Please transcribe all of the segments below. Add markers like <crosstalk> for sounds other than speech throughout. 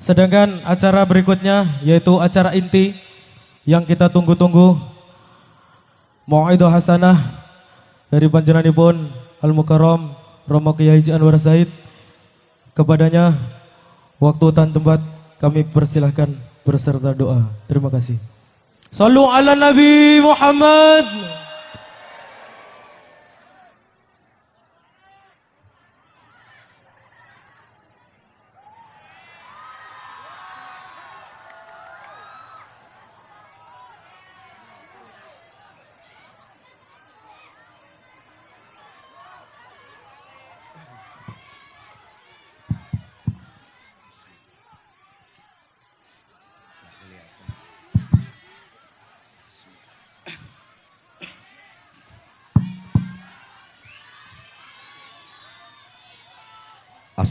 Sedangkan acara berikutnya yaitu acara inti yang kita tunggu-tunggu. Mau'idah Hasanah dari panjenenganipun Al Mukarram Romo Kiai Anwar Said. Kepadanya waktu dan tempat kami persilahkan berserta doa. Terima kasih. Sallu ala Nabi Muhammad.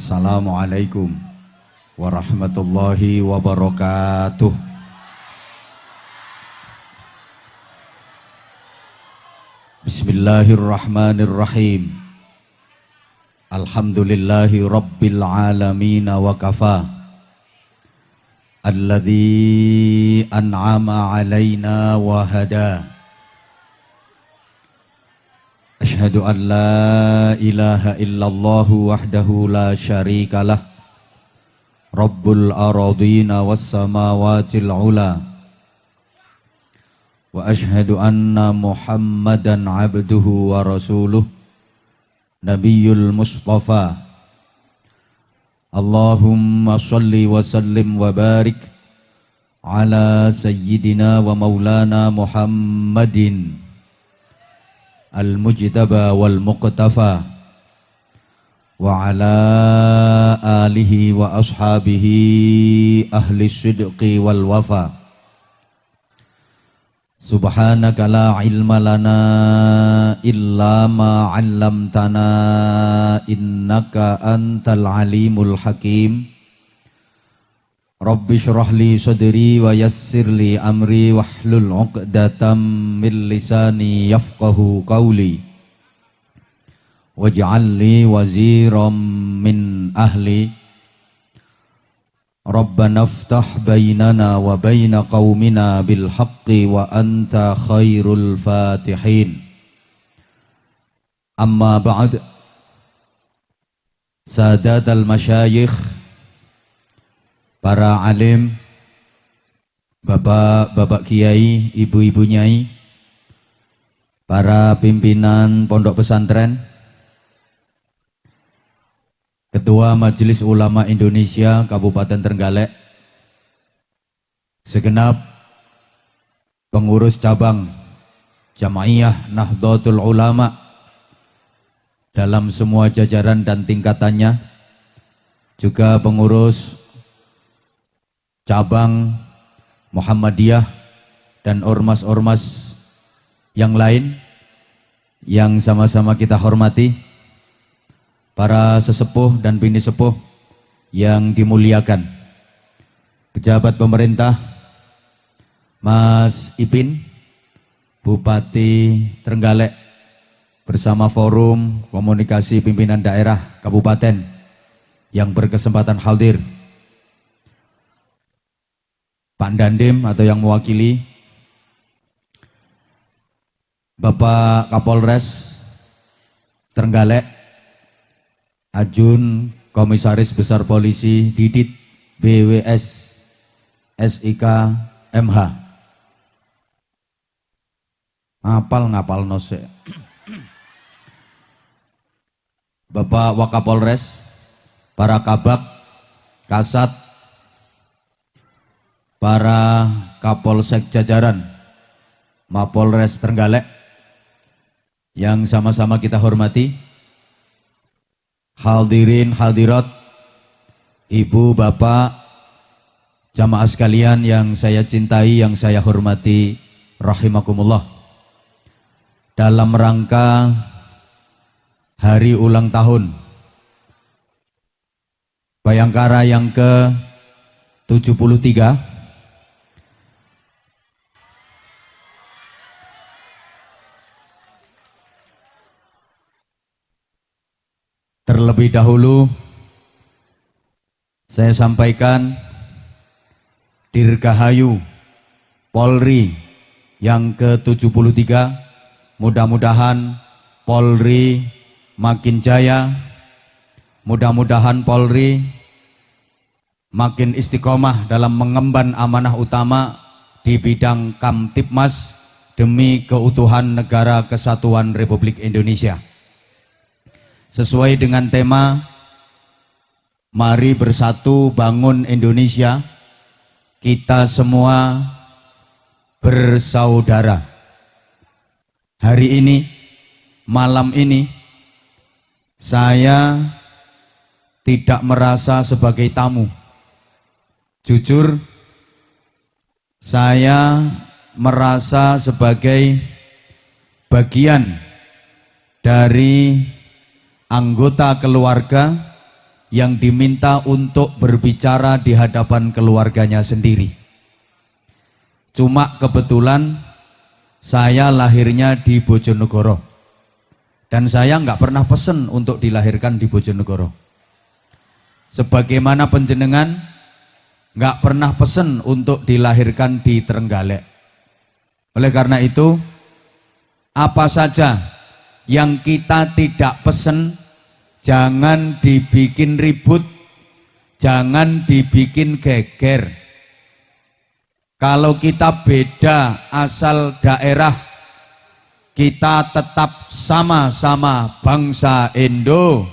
Assalamualaikum warahmatullahi wabarakatuh. Bismillahirrahmanirrahim. Alhamdulillahi rabbil alamin wa kafa. Alladhi an'ama alaina wa hada. أشهد أن لا إله إلا الله وحده لا شريك له. رب الأراضين والسماوات العلى وأشهد أن محمدا عبده ورسوله. نبي المصطفى. اللهم صل وسلم وبارك على سيدنا ومولانا محمد. المجتبى والمقتفى وعلى آله وأصحابه أهل الصدق والوفا. سبحانك لا علم لنا إلا ما علمتنا إنك أنت العليم الحكيم. Rabbi syrah li sadri wa yassir li amri wahlul 'uqdatam min lisani yafqahu qawli waj'al li waziran min ahli Rabbana iftah bainana wa baina qaumina bil haqqi wa anta khairul fatihin Amma ba'd Sadat al-masyayikh para alim, bapak-bapak kiai, ibu-ibu nyai, para pimpinan pondok pesantren, Ketua Majelis Ulama Indonesia Kabupaten Trenggalek, segenap pengurus cabang Jamaiyah Nahdlatul Ulama dalam semua jajaran dan tingkatannya, juga pengurus cabang Muhammadiyah dan ormas-ormas yang lain yang sama-sama kita hormati para sesepuh dan bini sepuh yang dimuliakan. Pejabat pemerintah Mas Ipin Bupati Trenggalek bersama forum komunikasi pimpinan daerah kabupaten yang berkesempatan hadir Pak Dandim atau yang mewakili Bapak Kapolres Trenggalek Ajun Komisaris Besar Polisi Didit BWS SIK MH ngapal ngapal nose Bapak Wakapolres para kabak kasat para Kapolsek jajaran Mapolres Trenggalek yang sama-sama kita hormati hadirin hadirat ibu bapak jamaah sekalian yang saya cintai yang saya hormati rahimakumullah. Dalam rangka hari ulang tahun Bayangkara yang ke 73 Terlebih dahulu saya sampaikan Dirgahayu Polri yang ke-73 mudah-mudahan Polri makin jaya mudah-mudahan Polri makin istiqomah dalam mengemban amanah utama di bidang Kamtipmas demi keutuhan negara kesatuan Republik Indonesia sesuai dengan tema Mari bersatu bangun Indonesia kita semua bersaudara. Hari ini, malam ini, saya tidak merasa sebagai tamu. Jujur, saya merasa sebagai bagian dari anggota keluarga yang diminta untuk berbicara di hadapan keluarganya sendiri. Cuma kebetulan saya lahirnya di Bojonegoro dan saya nggak pernah pesen untuk dilahirkan di Bojonegoro. Sebagaimana penjenengan nggak pernah pesen untuk dilahirkan di Trenggalek. Oleh karena itu, apa saja yang kita tidak pesen jangan dibikin ribut, jangan dibikin geger. Kalau kita beda asal daerah, kita tetap sama-sama bangsa Indo.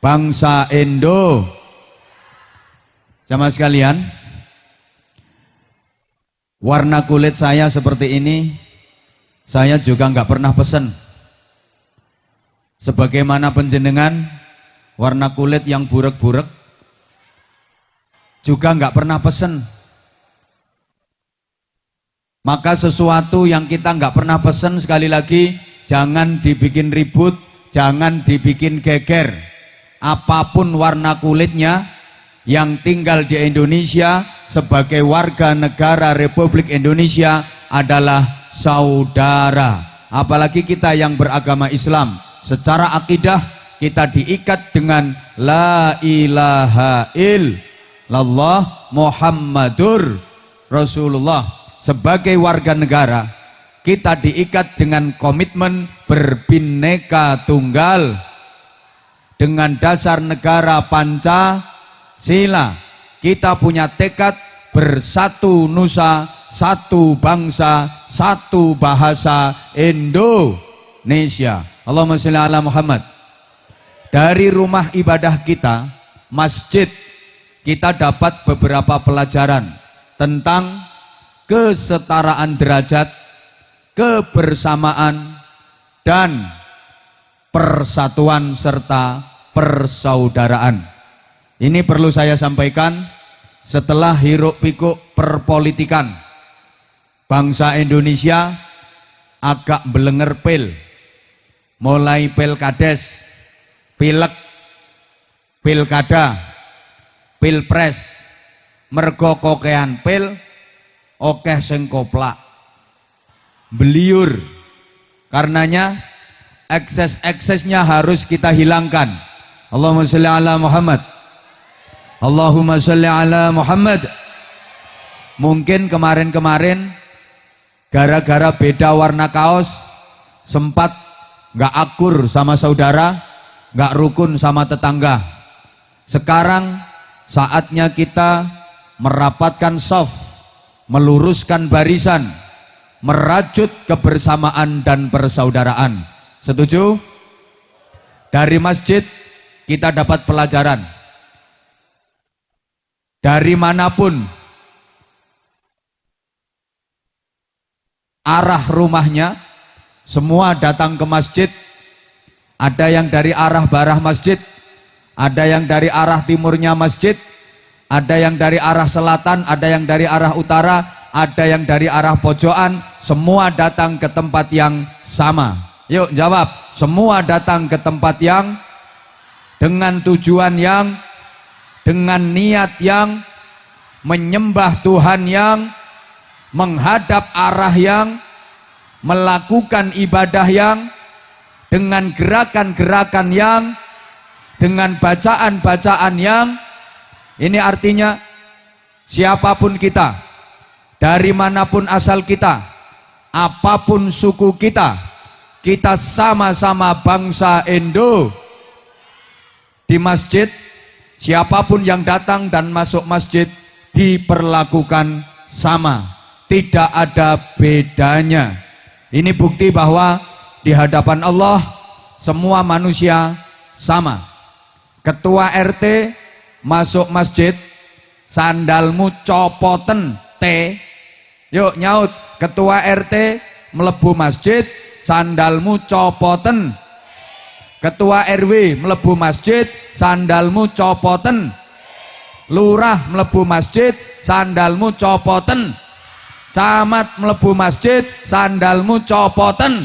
Bangsa Indo. Sama sekalian, warna kulit saya seperti ini, saya juga nggak pernah pesen sebagaimana penjenengan warna kulit yang burek-burek juga nggak pernah pesen. Maka sesuatu yang kita nggak pernah pesen sekali lagi jangan dibikin ribut jangan dibikin geger. Apa pun warna kulitnya yang tinggal di Indonesia sebagai warga negara Republik Indonesia adalah saudara. Apalagi kita yang beragama Islam secara akidah kita diikat dengan la ilaha illallah Muhammadur Rasulullah. Sebagai warga negara kita diikat dengan komitmen berbineka tunggal. Dengan dasar negara Pancasila kita punya tekad bersatu nusa satu bangsa satu bahasa Indonesia Allahumma sholli ala Muhammad. Dari rumah ibadah kita, masjid, kita dapat beberapa pelajaran tentang kesetaraan derajat, kebersamaan, dan persatuan serta persaudaraan. Ini perlu saya sampaikan setelah hiruk pikuk perpolitikan. Bangsa Indonesia agak belenger pil mulai pilkades, pilek, pilkada, pilpres, mergo kokean pil, okeh sing koplak. Beliur. Karenanya ekses-eksesnya harus kita hilangkan. Allahumma sholli ala Muhammad. Allahumma sholli ala Muhammad. Mungkin kemarin-kemarin gara-gara beda warna kaos sempat nggak akur sama saudara, nggak rukun sama tetangga. Sekarang saatnya kita merapatkan soft, meluruskan barisan, merajut kebersamaan dan persaudaraan. Setuju? Dari masjid kita dapat pelajaran. Dari mana pun arah rumahnya semua datang ke masjid, ada yang dari arah barah masjid, ada yang dari arah timurnya masjid, ada yang dari arah selatan, ada yang dari arah utara, ada yang dari arah pojokan, semua datang ke tempat yang sama. Yuk jawab, semua datang ke tempat yang dengan tujuan yang dengan niat yang menyembah Tuhan yang menghadap arah yang melakukan ibadah yang dengan gerakan-gerakan yang dengan bacaan-bacaan yang ini artinya siapa pun kita, dari mana pun asal kita, apa pun suku kita, kita sama-sama bangsa Indo. Di masjid, siapa pun yang datang dan masuk masjid diperlakukan sama, tidak ada bedanya. Ini bukti bahwa di hadapan Allah semua manusia sama. Ketua RT masuk masjid, sandalmu copoten T. Yuk nyaut, ketua RT melebu masjid, sandalmu copoten. Ketua RW melebu masjid, sandalmu copoten. Lurah melebu masjid, sandalmu copoten. Camat melebu masjid, sandalmu copoten.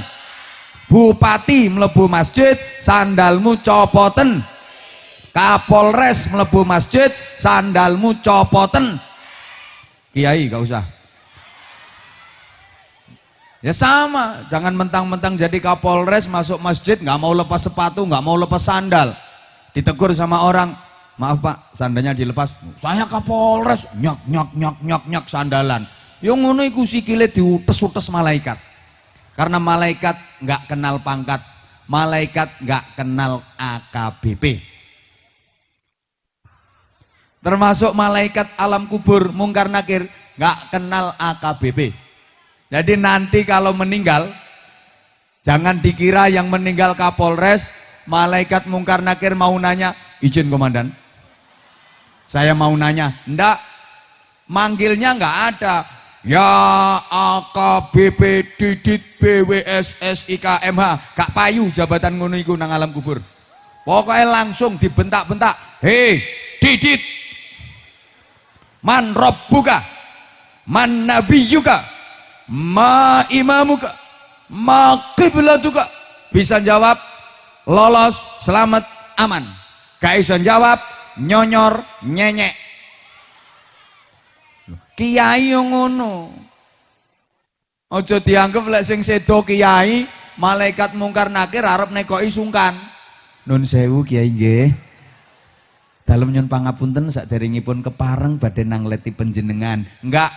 Bupati melebu masjid, sandalmu copoten. Kapolres melebu masjid, sandalmu copoten. Kiai gak usah. Ya sama, jangan mentang-mentang jadi kapolres masuk masjid nggak mau lepas sepatu, nggak mau lepas sandal. Ditegur sama orang, maaf pak, sandalnya dilepas. Saya kapolres, nyok nyok nyok nyok nyok sandalan. Yang ngono iku sikile diutes-utes malaikat. Karena malaikat nggak kenal pangkat, malaikat nggak kenal AKBP. Termasuk malaikat alam kubur mungkar nakir nggak kenal AKBP. Jadi nanti kalau meninggal, jangan dikira yang meninggal Kapolres, malaikat mungkar nakir mau nanya, izin komandan. Saya mau nanya, ndak, manggilnya nggak ada. Ya AKBP Didit BWSS IKMH, Kak Payu jabatan ngono iku nang alam kubur. Pokoknya langsung dibentak-bentak, hei Didit, man buka, man nabiyuka, ma imamuka ma kiblatuka bisa jawab lolos selamat aman. Gak bisa jawab nyonyor nyenyek kiai yang ngono. Ojo dianggap lek sing sedo kiai malaikat mungkar nakir arep nekoi sungkan. Nun sewu kiai nggih. Dalam nyon pangapunten saderengipun kepareng badhe nang leti penjenengan enggak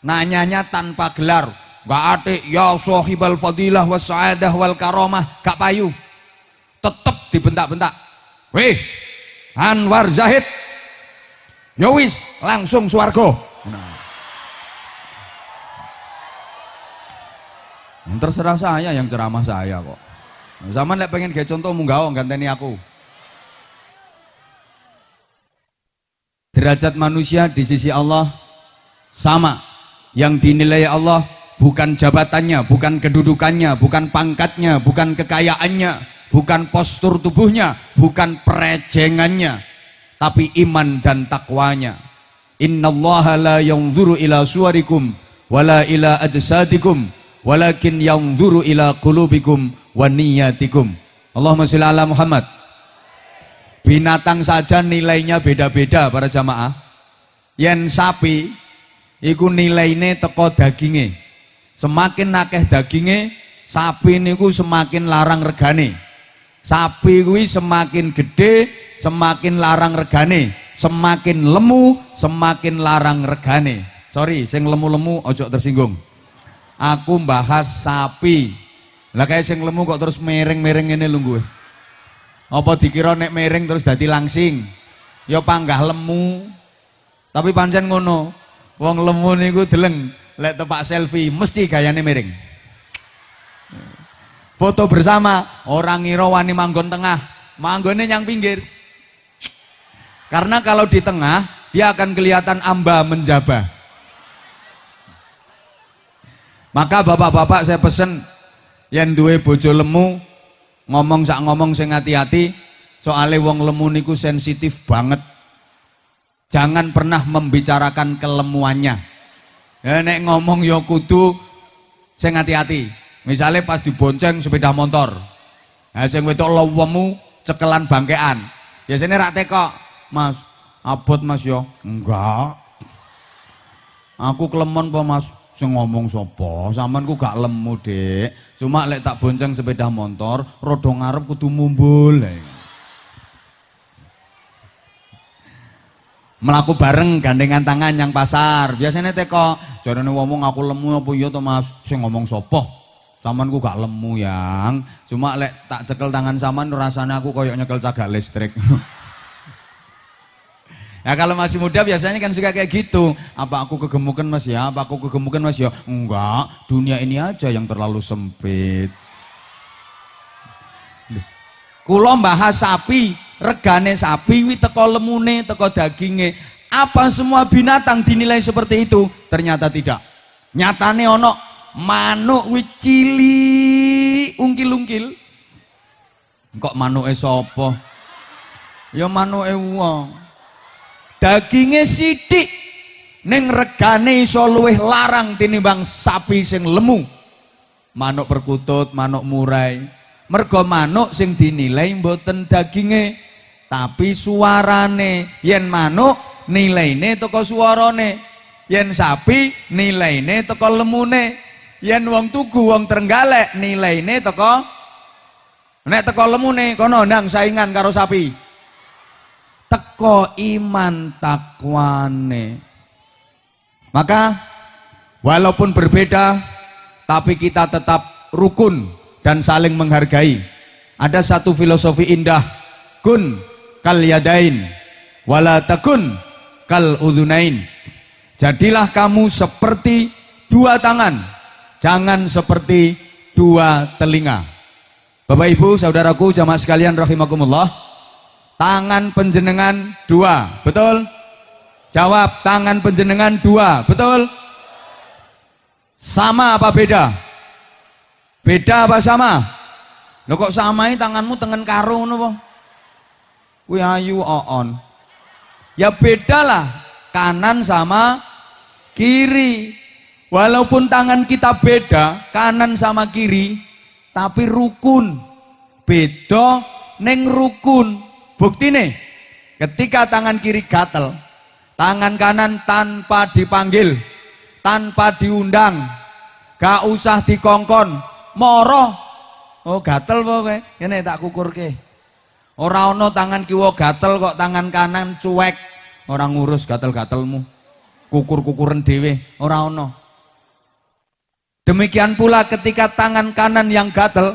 nanyanya tanpa gelar. Gak ate ya sohibal fadilah was sa'adah wal karomah gak payu. Tetep dibentak-bentak. Weh Anwar Zahid. Yowis ya langsung suargo nah. terserah saya yang ceramah saya kok zaman lek pengen kayak contoh munggah ganteni aku derajat manusia di sisi Allah sama yang dinilai Allah bukan jabatannya, bukan kedudukannya, bukan pangkatnya, bukan kekayaannya, bukan postur tubuhnya, bukan perejengannya, tapi iman dan takwanya. Inna Allah la yanzuru ila suarikum wala ila ajsadikum walakin yanzuru ila qulubikum wa niyatikum. Allahumma sholli ala Muhammad. Binatang saja nilainya beda-beda para jamaah. Yen sapi iku nilaine teko daginge. Semakin akeh daginge, sapi niku semakin larang regane. Sapi kuwi semakin gede, semakin larang regane. Semakin lemu, semakin larang regane. Sorry, sing lemu-lemu ojo tersinggung. Aku bahas sapi. Lah kayak sing lemu kok terus mereng-mereng ini lunggu. Apa dikira nek mereng terus dadi langsing? Ya panggah lemu. Tapi pancen ngono. Wong lemu niku deleng lek tepak selfie mesti gayane miring. Foto bersama orang ngira wani manggon tengah, manggone yang pinggir. Karena kalau di tengah dia akan kelihatan amba menjabah. Maka bapak-bapak saya pesen yang duwe bojo lemu ngomong sak ngomong sing hati-hati soalnya wong lemu niku sensitif banget Jangan pernah membicarakan kelemuannya. Ya nek ngomong ya kudu sing hati-hati. Misalnya pas dibonceng sepeda motor. Nah sing wedok lowemu cekelan bangkean. Biasanya rak teko, Mas, abot Mas yo. Enggak. Aku kelemon apa Mas? Sing ngomong sapa? Samanku gak lemu, Dek. Cuma lek tak bonceng sepeda motor, rodo ngarep kudu mumbul. melaku bareng gandengan tangan yang pasar biasanya teko jarane ngomong aku lemu apa iya to Mas sing ngomong sopo Saman ku gak lemu yang cuma lek tak cekel tangan saman rasanya aku koyok nyekel cagak listrik <laughs> Ya kalau masih muda biasanya kan suka kayak gitu. Apa aku kegemukan mas ya? Apa aku kegemukan mas ya? Enggak, dunia ini aja yang terlalu sempit. Kulo bahas sapi, regane sapi wi teko lemune, teko daginge. Apa semua binatang dinilai seperti itu? Ternyata tidak. Nyatane ono manuk wi cili ungkil-ungkil. Kok manuke sapa? Ya manuke wong dagingnya sidik. Neng regane iso luwih larang tinimbang sapi sing lemu. Manuk perkutut manuk murai. Mergo manuk sing dinilai mboten daginge tapi suarane. Yen manuk nilaine toko suarane. Yen sapi nilaine toko lemune. Yen wong tugu wong trenggalek nilaine toko nek teko lemune kono ndang saingan karo sapi teko iman takwane. Maka walaupun berbeda tapi kita tetap rukun dan saling menghargai. Ada satu filosofi indah kun kal yadain wala takun kal udunain. Jadilah kamu seperti dua tangan jangan seperti dua telinga. Bapak Ibu saudaraku jamaah sekalian rahimakumullah Tangan penjenengan dua, betul? Jawab, tangan penjenengan dua, betul? Sama apa beda? Beda apa sama? Lo kok samain tanganmu tengen karo ngono Kuwi ayu on. Ya bedalah kanan sama kiri. Walaupun tangan kita beda, kanan sama kiri, tapi rukun. Beda neng rukun. Bukti nih, ketika tangan kiri gatel, tangan kanan tanpa dipanggil, tanpa diundang, gak usah dikongkon, moro. Oh gatel pokoknya, ini tak kukur ke. Orang ono tangan kiwa gatel kok tangan kanan cuek. Orang ngurus gatel-gatelmu. Kukur-kukuran dewe, orang ono. Demikian pula ketika tangan kanan yang gatel,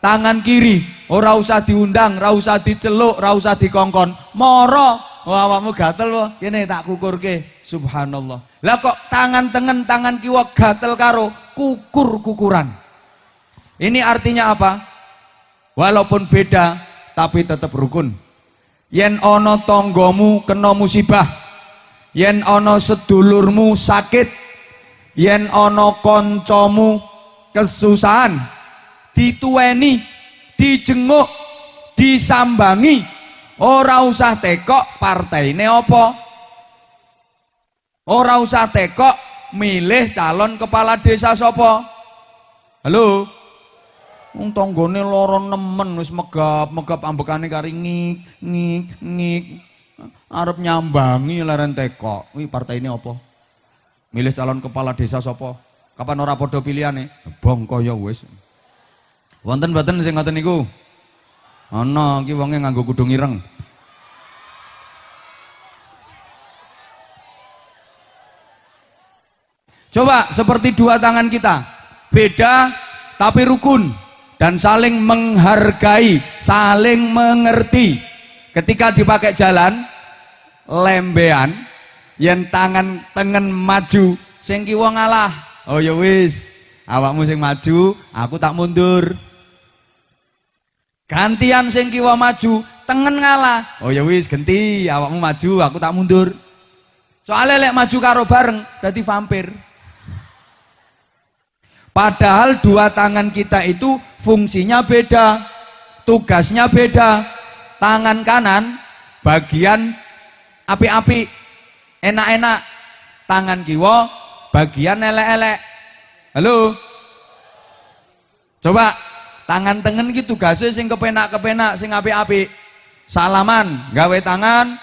tangan kiri ora usah diundang ora usah diceluk ora usah dikongkon. Moro. Oh, awakmu gatel wo kene tak kukurke. Subhanallah. Lah kok tangan tengen tangan kiwa gatel karo kukur-kukuran? Ini artinya apa? Walaupun beda tapi tetap rukun. Yen ono tonggomu kena musibah. Yen ono sedulurmu sakit. Yen ono koncomu kesusahan dituweni, dijenguk, disambangi. Ora usah tekok partaine apa. Ora usah tekok milih calon kepala desa sapa. Halo. Wong tanggane lara nemen wis megap-megap ambekane kari ngik ngik ngik. Arep nyambangi leren tekok. Kuwi partai ini apa? Milih calon kepala desa sapa? Kapan ora padha pilihane? Bongko ya wis. Wonten mboten sing ngoten niku? Ana iki wonge nganggo kudung ireng. Coba seperti dua tangan kita, beda tapi rukun dan saling menghargai, saling mengerti. Ketika dipakai jalan, lembean, yang tangan tengen maju, sing kiwa ngalah. Oh ya wis, awakmu sing maju, aku tak mundur. Gantian sing kiwa maju, tengen ngalah. Oh ya wis ganti, awakmu maju, aku tak mundur. Soalnya lek maju karo bareng dadi vampir. Padahal dua tangan kita itu fungsinya beda, tugasnya beda. Tangan kanan bagian api-api, enak-enak. Tangan kiwa bagian elek-elek. Halo? Coba tangan tengen gitu tugasnya sing kepenak-kepenak sing api-api salaman gawe tangan.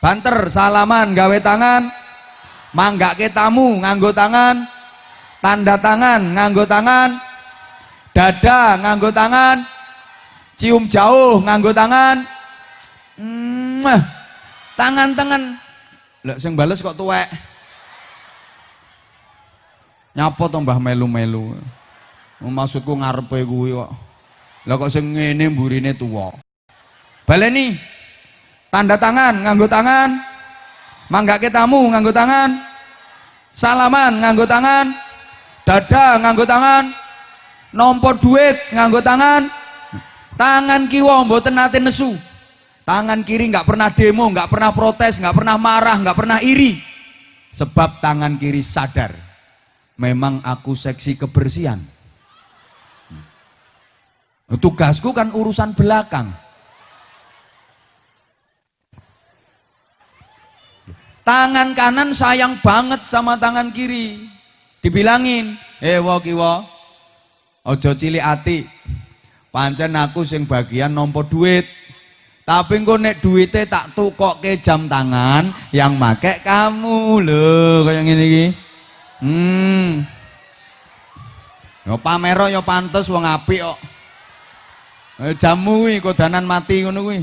Banter salaman gawe tangan. Ke tamu nganggo tangan. Tanda tangan nganggo tangan. Dada nganggo tangan. Cium jauh nganggo tangan. Hmm, tangan tengen. Lek sing bales kok tuwek. Nyapa to Mbah melu-melu. Maksudku ngarepe kuwi kok. Lah kok sing ngene mburine tuwa. Baleni. Tanda tangan nganggo tangan. Manggake tamu nganggo tangan. Salaman nganggo tangan. Dada nganggo tangan. Nompo duit nganggo tangan. Tangan kiwa mboten nate nesu. Tangan kiri nggak pernah demo, nggak pernah protes, nggak pernah marah, nggak pernah iri. Sebab tangan kiri sadar, memang aku seksi kebersihan. Tugasku kan urusan belakang. Tangan kanan sayang banget sama tangan kiri. Dibilangin, eh wo kiwo, ojo cilik ati. Pancen aku sing bagian nompo duit. Tapi engko nek duitnya tak tukokke jam tangan yang make kamu lho kayak ngene iki. Hmm. Yo pamero yo pantes wong apik kok. Eh, jamu kuwi kodanan mati ngono kuwi.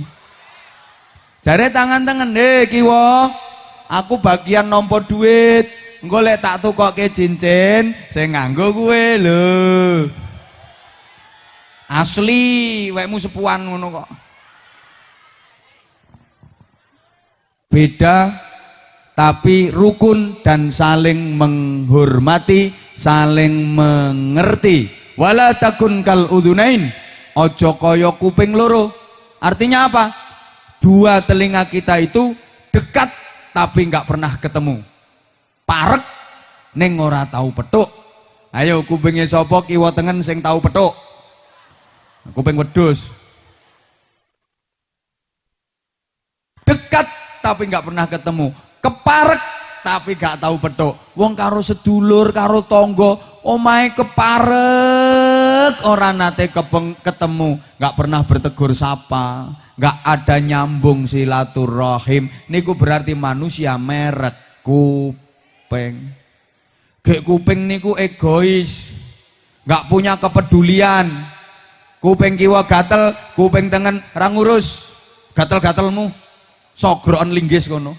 Jare tangan-tangan deh kiwo. Aku bagian nompo duit. Engko lek tak tukokke cincin sing nganggo kuwe lho. Asli wekmu sepuan ngono kok. beda tapi rukun dan saling menghormati, saling mengerti. Wala takun kal udunain, ojo koyo kuping loro. Artinya apa? Dua telinga kita itu dekat tapi nggak pernah ketemu. Parek neng ora tahu petuk. Ayo kupingnya sopo kiwa tengen sing tahu petuk. Kuping wedus. Dekat tapi nggak pernah ketemu keparek tapi nggak tahu petuk wong karo sedulur karo tonggo omahe keparek orang nate kepeng, ketemu. Nggak pernah bertegur sapa. Nggak ada nyambung silaturahim. Niku berarti manusia merek kuping. Gek kuping niku egois. Nggak punya kepedulian. Kuping kiwa gatel kuping tengen rangurus gatel-gatelmu sogroan linggis kono.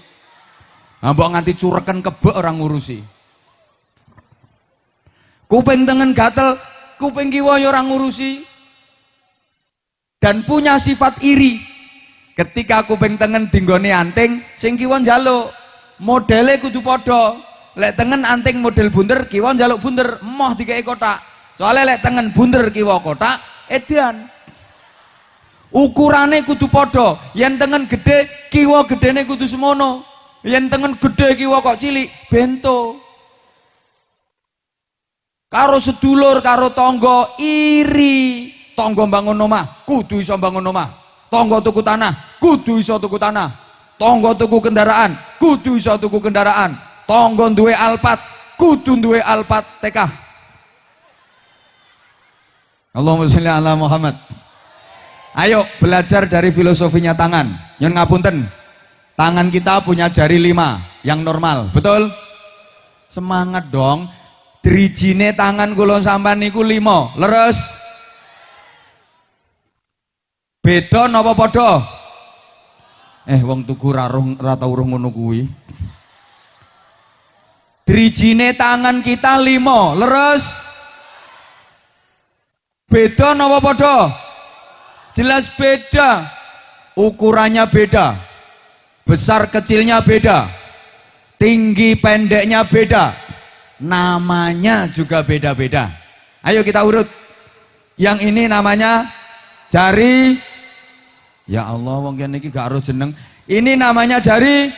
Mbok nganti cureken kebek orang ngurusi. Kuping tengen gatel kuping kiwa orang ngurusi. Dan punya sifat iri. Ketika kuping tengen dinggone anting sing kiwa njaluk. Modele kudu padha. Lek tengen anting model bunder kiwa njaluk bunder emoh dikei kotak. Soalnya lek tengen bunder kiwa kotak edan. Ukurane kudu padha. Yen tengen gede kiwa gedene kudu semono. Yen tengen gede kiwa kok cilik bento karo sedulur karo tonggo iri tonggo bangun omah kudu iso bangun omah tonggo tuku tanah kudu iso tuku tanah tonggo tuku kendaraan kudu iso tuku kendaraan tonggo duwe alpat kudu duwe alpat TK Allahumma sholli ala Muhammad Ayo belajar dari filosofinya tangan. Yang ngapunten. Tangan kita punya jari lima yang normal, betul? Semangat dong. Drijine tangan kula sampean niku lima, leres. Beda napa padha? Eh wong tuku raruh rata urung ngono kuwi. Drijine tangan kita lima, leres. Beda napa padha? Jelas beda. Ukurannya beda. Besar kecilnya beda. Tinggi pendeknya beda. Namanya juga beda-beda. Ayo kita urut. Yang ini namanya jari Ya Allah wong kene iki gak harus jeneng. Ini namanya jari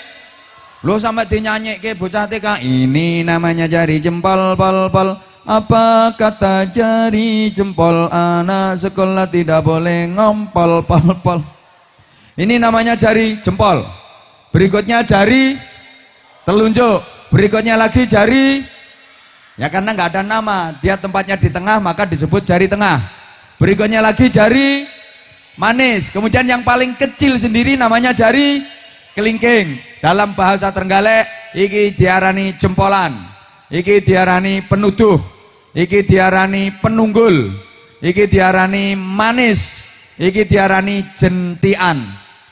Lo sampai ke bocah TK. Ini namanya jari jempol pol pol. Apa kata jari jempol anak sekolah tidak boleh ngompol pol pol. Ini namanya jari jempol. Berikutnya jari telunjuk. Berikutnya lagi jari ya karena nggak ada nama. Dia tempatnya di tengah maka disebut jari tengah. Berikutnya lagi jari manis. Kemudian yang paling kecil sendiri namanya jari kelingking. Dalam bahasa Trenggalek iki diarani jempolan iki diarani penuduh iki diarani penunggul iki diarani manis iki diarani jentian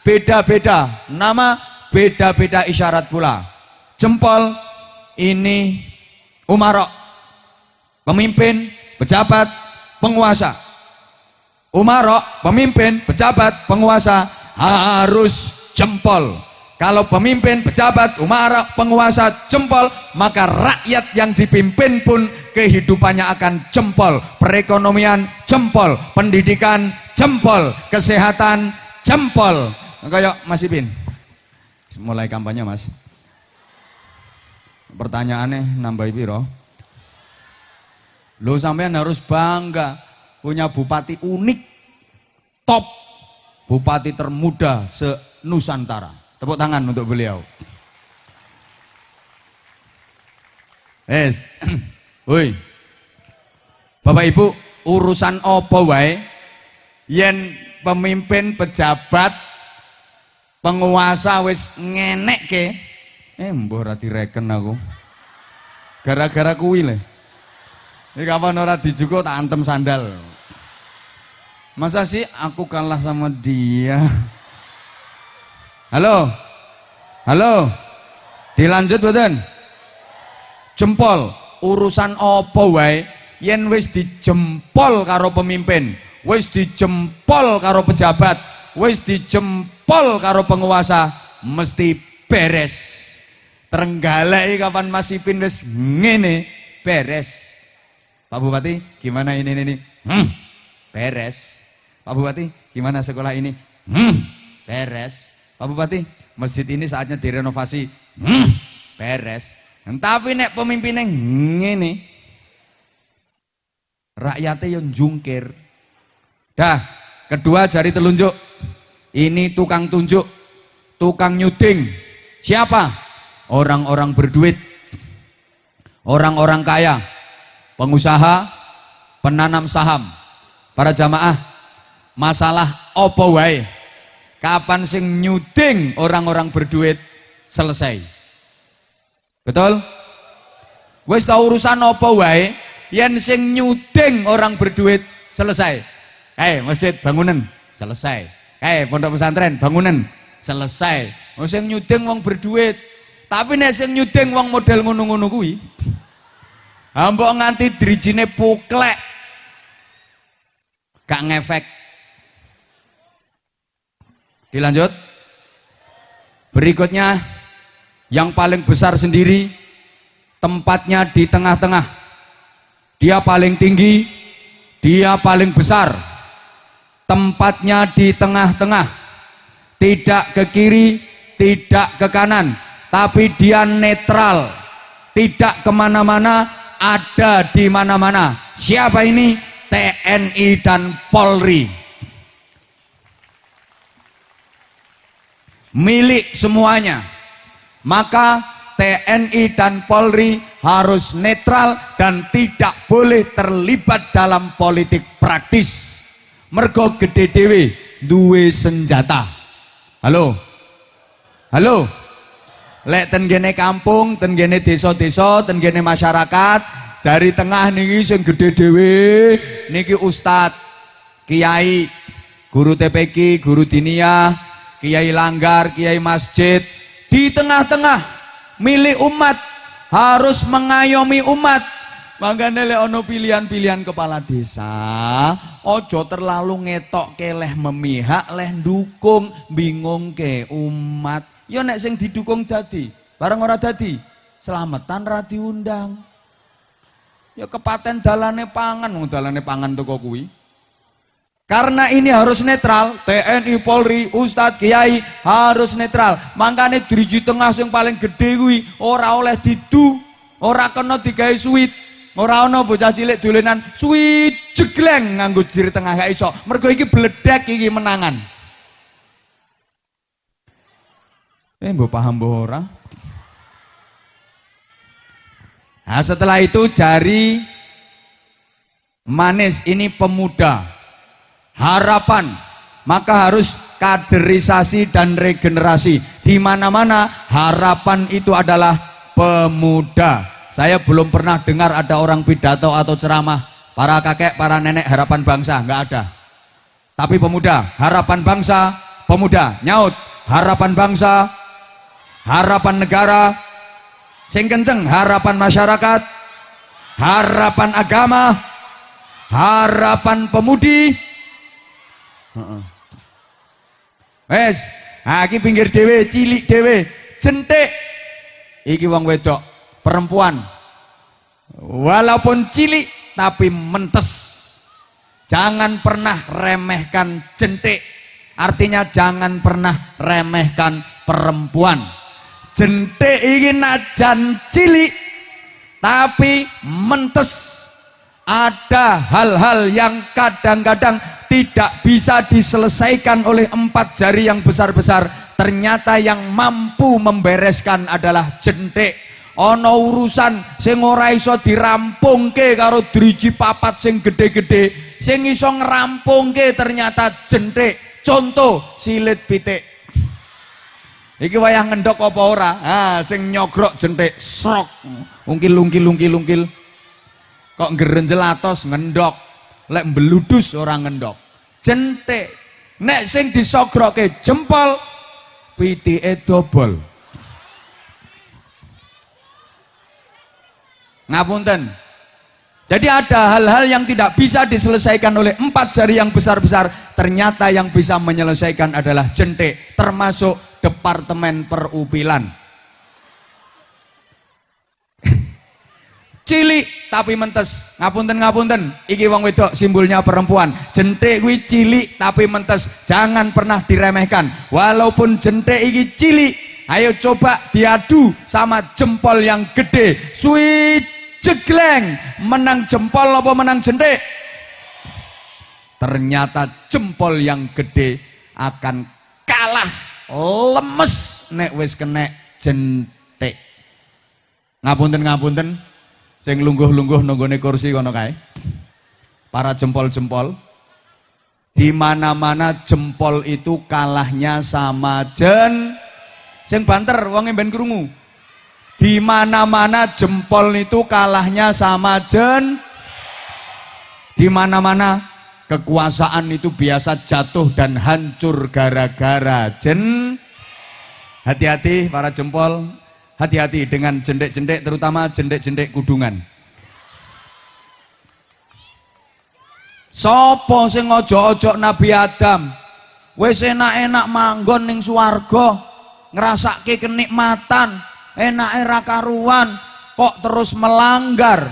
beda-beda nama beda-beda isyarat pula jempol ini umarok. Pemimpin, pejabat, penguasa. Umarok, pemimpin, pejabat, penguasa harus jempol. Kalau pemimpin, pejabat, umarok, penguasa jempol, maka rakyat yang dipimpin pun kehidupannya akan jempol. Perekonomian jempol, pendidikan jempol, kesehatan jempol. Kayak Mas Ipin. Mulai kampanye, Mas. Pertanyaannya nambah piro? Lo sampean harus bangga punya bupati unik, top, bupati termuda se-Nusantara. Tepuk tangan untuk beliau. Es, <clears throat> woi, Bapak Ibu, urusan apa wae, yen pemimpin, pejabat, penguasa wis ngenek ke, eh mbah ora direken aku. Gara-gara kuwi le. Ini kapan ora dijugo tak antem sandal. Masa sih aku kalah sama dia? Halo? Halo? Dilanjut badan? Jempol, urusan apa wae yen wis dijempol karo pemimpin, wis dijempol karo pejabat, wis dijempol karo penguasa, mesti beres. Trenggalek kapan Mas Ipin wis ngene, beres. Pak Bupati, gimana ini ini? Hmm, beres. Pak Bupati, gimana sekolah ini? Hmm, beres. Pak Bupati, masjid ini saatnya direnovasi. Hmm, beres. Tapi nek pemimpinnya ngene, rakyatnya yang jungkir. Dah, kedua jari telunjuk. Ini tukang tunjuk, tukang nyuding. Siapa? Orang-orang berduit, orang-orang kaya pengusaha, penanam saham, para jamaah, masalah opo wae. Kapan sing nyuding orang-orang berduit selesai. Betul? Wes tau urusan opo wae, yen sing nyuding orang berduit selesai. Eh, masjid bangunan selesai. Eh, pondok pesantren bangunan selesai. Wong sing nyuding wong berduit. Tapi nek sing nyuding wong model ngono-ngono kuwi, Ambok nganti drijine puklek. Gak ngefek. Dilanjut. Berikutnya yang paling besar sendiri tempatnya di tengah-tengah. Dia paling tinggi, dia paling besar. Tempatnya di tengah-tengah. Tidak ke kiri, tidak ke kanan, tapi dia netral. Tidak ke mana-mana, ada di mana-mana. Siapa ini? TNI dan Polri. Milik semuanya. Maka TNI dan Polri harus netral dan tidak boleh terlibat dalam politik praktis. Mergo gede dewe duwe senjata. Halo. Halo lek tenggene kampung, tenggene desa-desa, tenggene masyarakat, jari tengah niki sing gede dhewe niki ustad, kiai, guru TPK, guru diniyah, kiai langgar, kiai masjid, di tengah-tengah milik umat harus mengayomi umat. Makanya lek ono pilihan-pilihan kepala desa, ojo terlalu ngetok keleh memihak, leh dukung, bingung ke umat. Ya nek sing didukung dadi, bareng ora dadi, selamatan ra diundang. Ya kepaten dalane pangan, wong dalane pangan toko kuwi. Karena ini harus netral, TNI, Polri, Ustadz, Kiai harus netral. Makanya driji tengah yang paling gede kuwi ora oleh didu, ora kena digawe suwit. Ora ana bocah cilik dolenan suwit jegleng nganggo jiri tengah gak iso. Mergo iki bledek iki menangan. Eh, mbok paham mbok ora? Nah, setelah itu jari manis ini pemuda. Harapan. Maka harus kaderisasi dan regenerasi. Di mana-mana harapan itu adalah pemuda. Saya belum pernah dengar ada orang pidato atau ceramah para kakek, para nenek harapan bangsa, nggak ada. Tapi pemuda, harapan bangsa, pemuda, nyaut, harapan bangsa, harapan negara, Sing kenceng harapan masyarakat, harapan agama, harapan pemudi. Wes, ha iki pinggir dhewe, cilik dhewe, jentik. Iki wong wedok, perempuan. Walaupun cilik tapi mentes. Jangan pernah remehkan jentik. Artinya jangan pernah remehkan perempuan. Jentik iki najan cilik tapi mentes. Ada hal-hal yang kadang-kadang tidak bisa diselesaikan oleh empat jari yang besar-besar. Ternyata yang mampu membereskan adalah jentik. Ono urusan sing ora iso dirampungke karo driji papat sing gede-gede, sing iso ternyata jentik. Contoh silit pitik. Iki wayah ngendok apa ora? Ah, sing nyogrok jentik srok. Ungkil ungkil ungkil ungkil. Kok gerenjel atos ngendok. Lek mbeludus ora ngendok. Jentik. Nek sing disogroke jempol pitike dobol. Ngapunten. Jadi ada hal-hal yang tidak bisa diselesaikan oleh empat jari yang besar-besar. Ternyata yang bisa menyelesaikan adalah jentik. Termasuk Departemen Perupilan. cilik tapi mentes. Ngapunten ngapunten iki wong wedok simbolnya perempuan. Jentik kuwi cilik tapi mentes. Jangan pernah diremehkan. Walaupun jentik iki cilik ayo coba diadu sama jempol yang gede. Sweet jegleng. Menang jempol apa menang jentik? Ternyata jempol yang gede akan kalah lemes nek wis kenek jentik. Ngapunten ngapunten. Sing lungguh-lungguh nunggone kursi kono kae. Para jempol-jempol. Di mana-mana jempol itu kalahnya sama jen. Sing banter wong ben krungu. Di mana-mana jempol itu kalahnya sama jen. Di mana-mana kekuasaan itu biasa jatuh dan hancur gara-gara jen. Hati-hati para jempol. Hati-hati dengan jendek-jendek terutama jendek-jendek kudungan. Sopo sing ojo-ojo Nabi Adam? Wis enak-enak manggon ning swarga ngrasake kenikmatan enak era karuan kok terus melanggar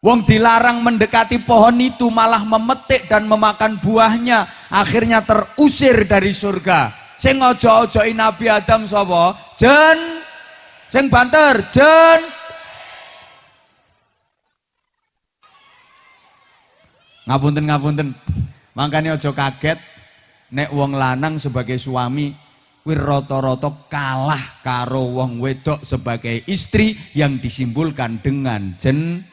Wong dilarang mendekati pohon itu malah memetik dan memakan buahnya. Akhirnya terusir dari surga. Sing ojo-ojoki Nabi Adam sapa? Jen. Sing banter, jen. Ngapunten ngapunten. Makanya ojo kaget. Nek wong lanang sebagai suami kuwi rata-rata kalah karo wong wedok sebagai istri yang disimbolkan dengan jen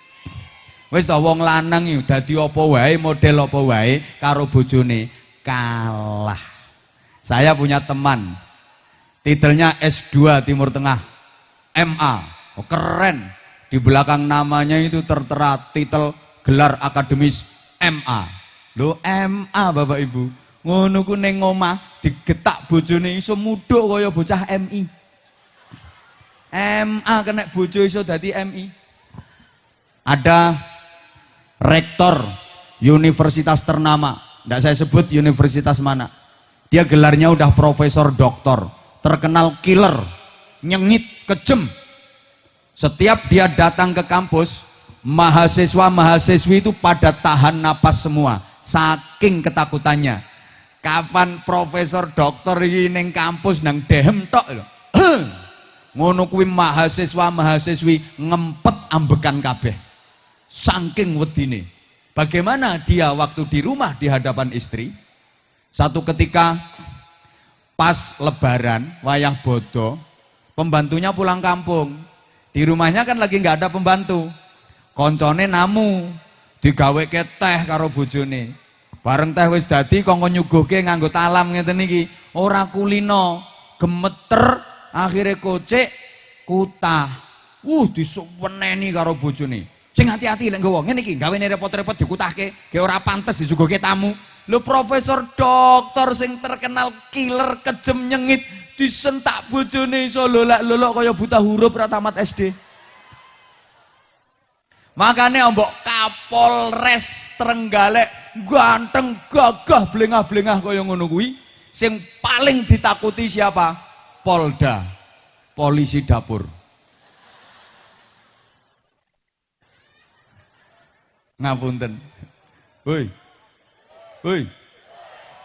Wis to wong lanang iki dadi apa wae model apa wae karo bojone kalah. Saya punya teman, titelnya S2 Timur Tengah, MA, oh, keren. Di belakang namanya itu tertera titel gelar akademis MA. Lo MA Bapak Ibu, ngono ku ning omah digetak bojone iso mudhuk kaya bocah MI. MA kena bojo iso dadi MI. Ada rektor universitas ternama, tidak saya sebut universitas mana dia gelarnya udah profesor doktor, terkenal killer, nyengit, kejem. Setiap dia datang ke kampus, mahasiswa-mahasiswi itu pada tahan napas semua, saking ketakutannya. Kapan profesor dokter ini kampus nang dehem tok lho. <clears throat> Ngono mahasiswa-mahasiswi ngempet ambekan kabeh. Saking wedine. Bagaimana dia waktu di rumah di hadapan istri? Satu ketika pas lebaran, wayah bodo, pembantunya pulang kampung. Di rumahnya kan lagi nggak ada pembantu. Koncone namu, digawe ke teh karo bojone. Bareng teh wis dadi kongkon nyuguhke nganggo talam ngeten iki. Ora kulino, gemeter, akhirnya kocek, kutah. Uh, disuweneni karo bojone. Sing hati-hati lek nggawa ngene iki, gawe repot-repot dikutahke, ge ora pantes disuguhke tamu. Lo profesor dokter sing terkenal killer kejem nyengit disentak bojone iso lolak-lolok kaya buta huruf ra tamat SD. Makanya ombok Kapolres Trenggalek ganteng gagah blengah-blengah kaya ngono kuwi sing paling ditakuti siapa? Polda. Polisi dapur. Ngapunten. Hoi. Hoi.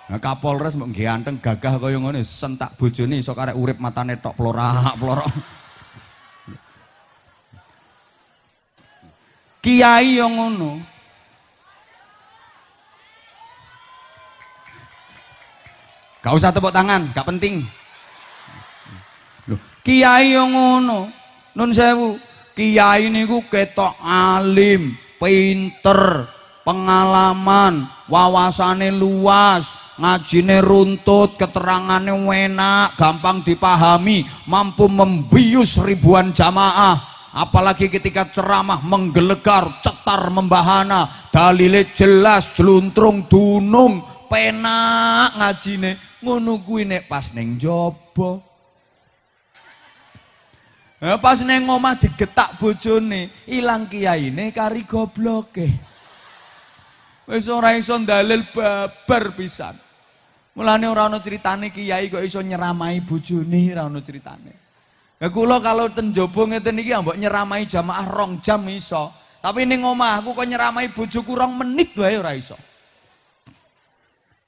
Nah, Kapolres mbok ganteng gagah kaya ngono sentak bojone iso karek urip matane tok plorak plorok. Kiai yang ngono. Gak usah tepuk tangan, gak penting. Loh, kiai yang ngono. Nun sewu, kiai niku ketok alim, pinter, pengalaman, wawasane luas, ngajine runtut, keterangane enak, gampang dipahami, mampu membius ribuan jamaah. Apalagi ketika ceramah menggelegar, cetar membahana, dalile jelas, jeluntrung dunung, penak ngajine. Ngono kuwi pas ning jaba. Nah, pas neng omah digetak bojone, ilang kiyaine kari gobloke. Wis ora iso dalil babar pisan. Mulane ora ana critane kiai kok iso nyeramai bojone, ora ana critane. Lah kula kalau ten jaba ngeten iki mbok nyeramai jamaah rong jam iso. Tapi ning omah aku kok nyeramai bojoku rong menit wae ora iso.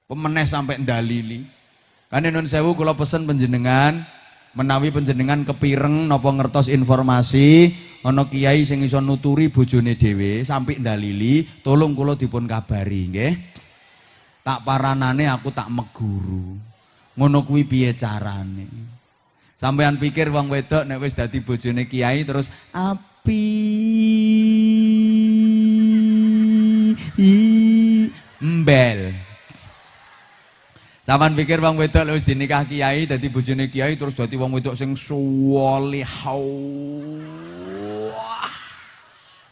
Pemeneh sampai ndalili. Kan nun sewu kula pesen panjenengan menawi panjenengan kepireng napa ngertos informasi ana kiai sing iso nuturi bojone dhewe sampai ndalili tolong kula dipun kabari nggih. Tak paranane aku tak meguru. Ngono kuwi piye carane? Sampean pikir wong wedok nek wis dadi bojone kiai terus api. Mbel Saman pikir wong wedok wis dinikah kiai dadi bojone kiai terus dadi wong wedok sing solihau.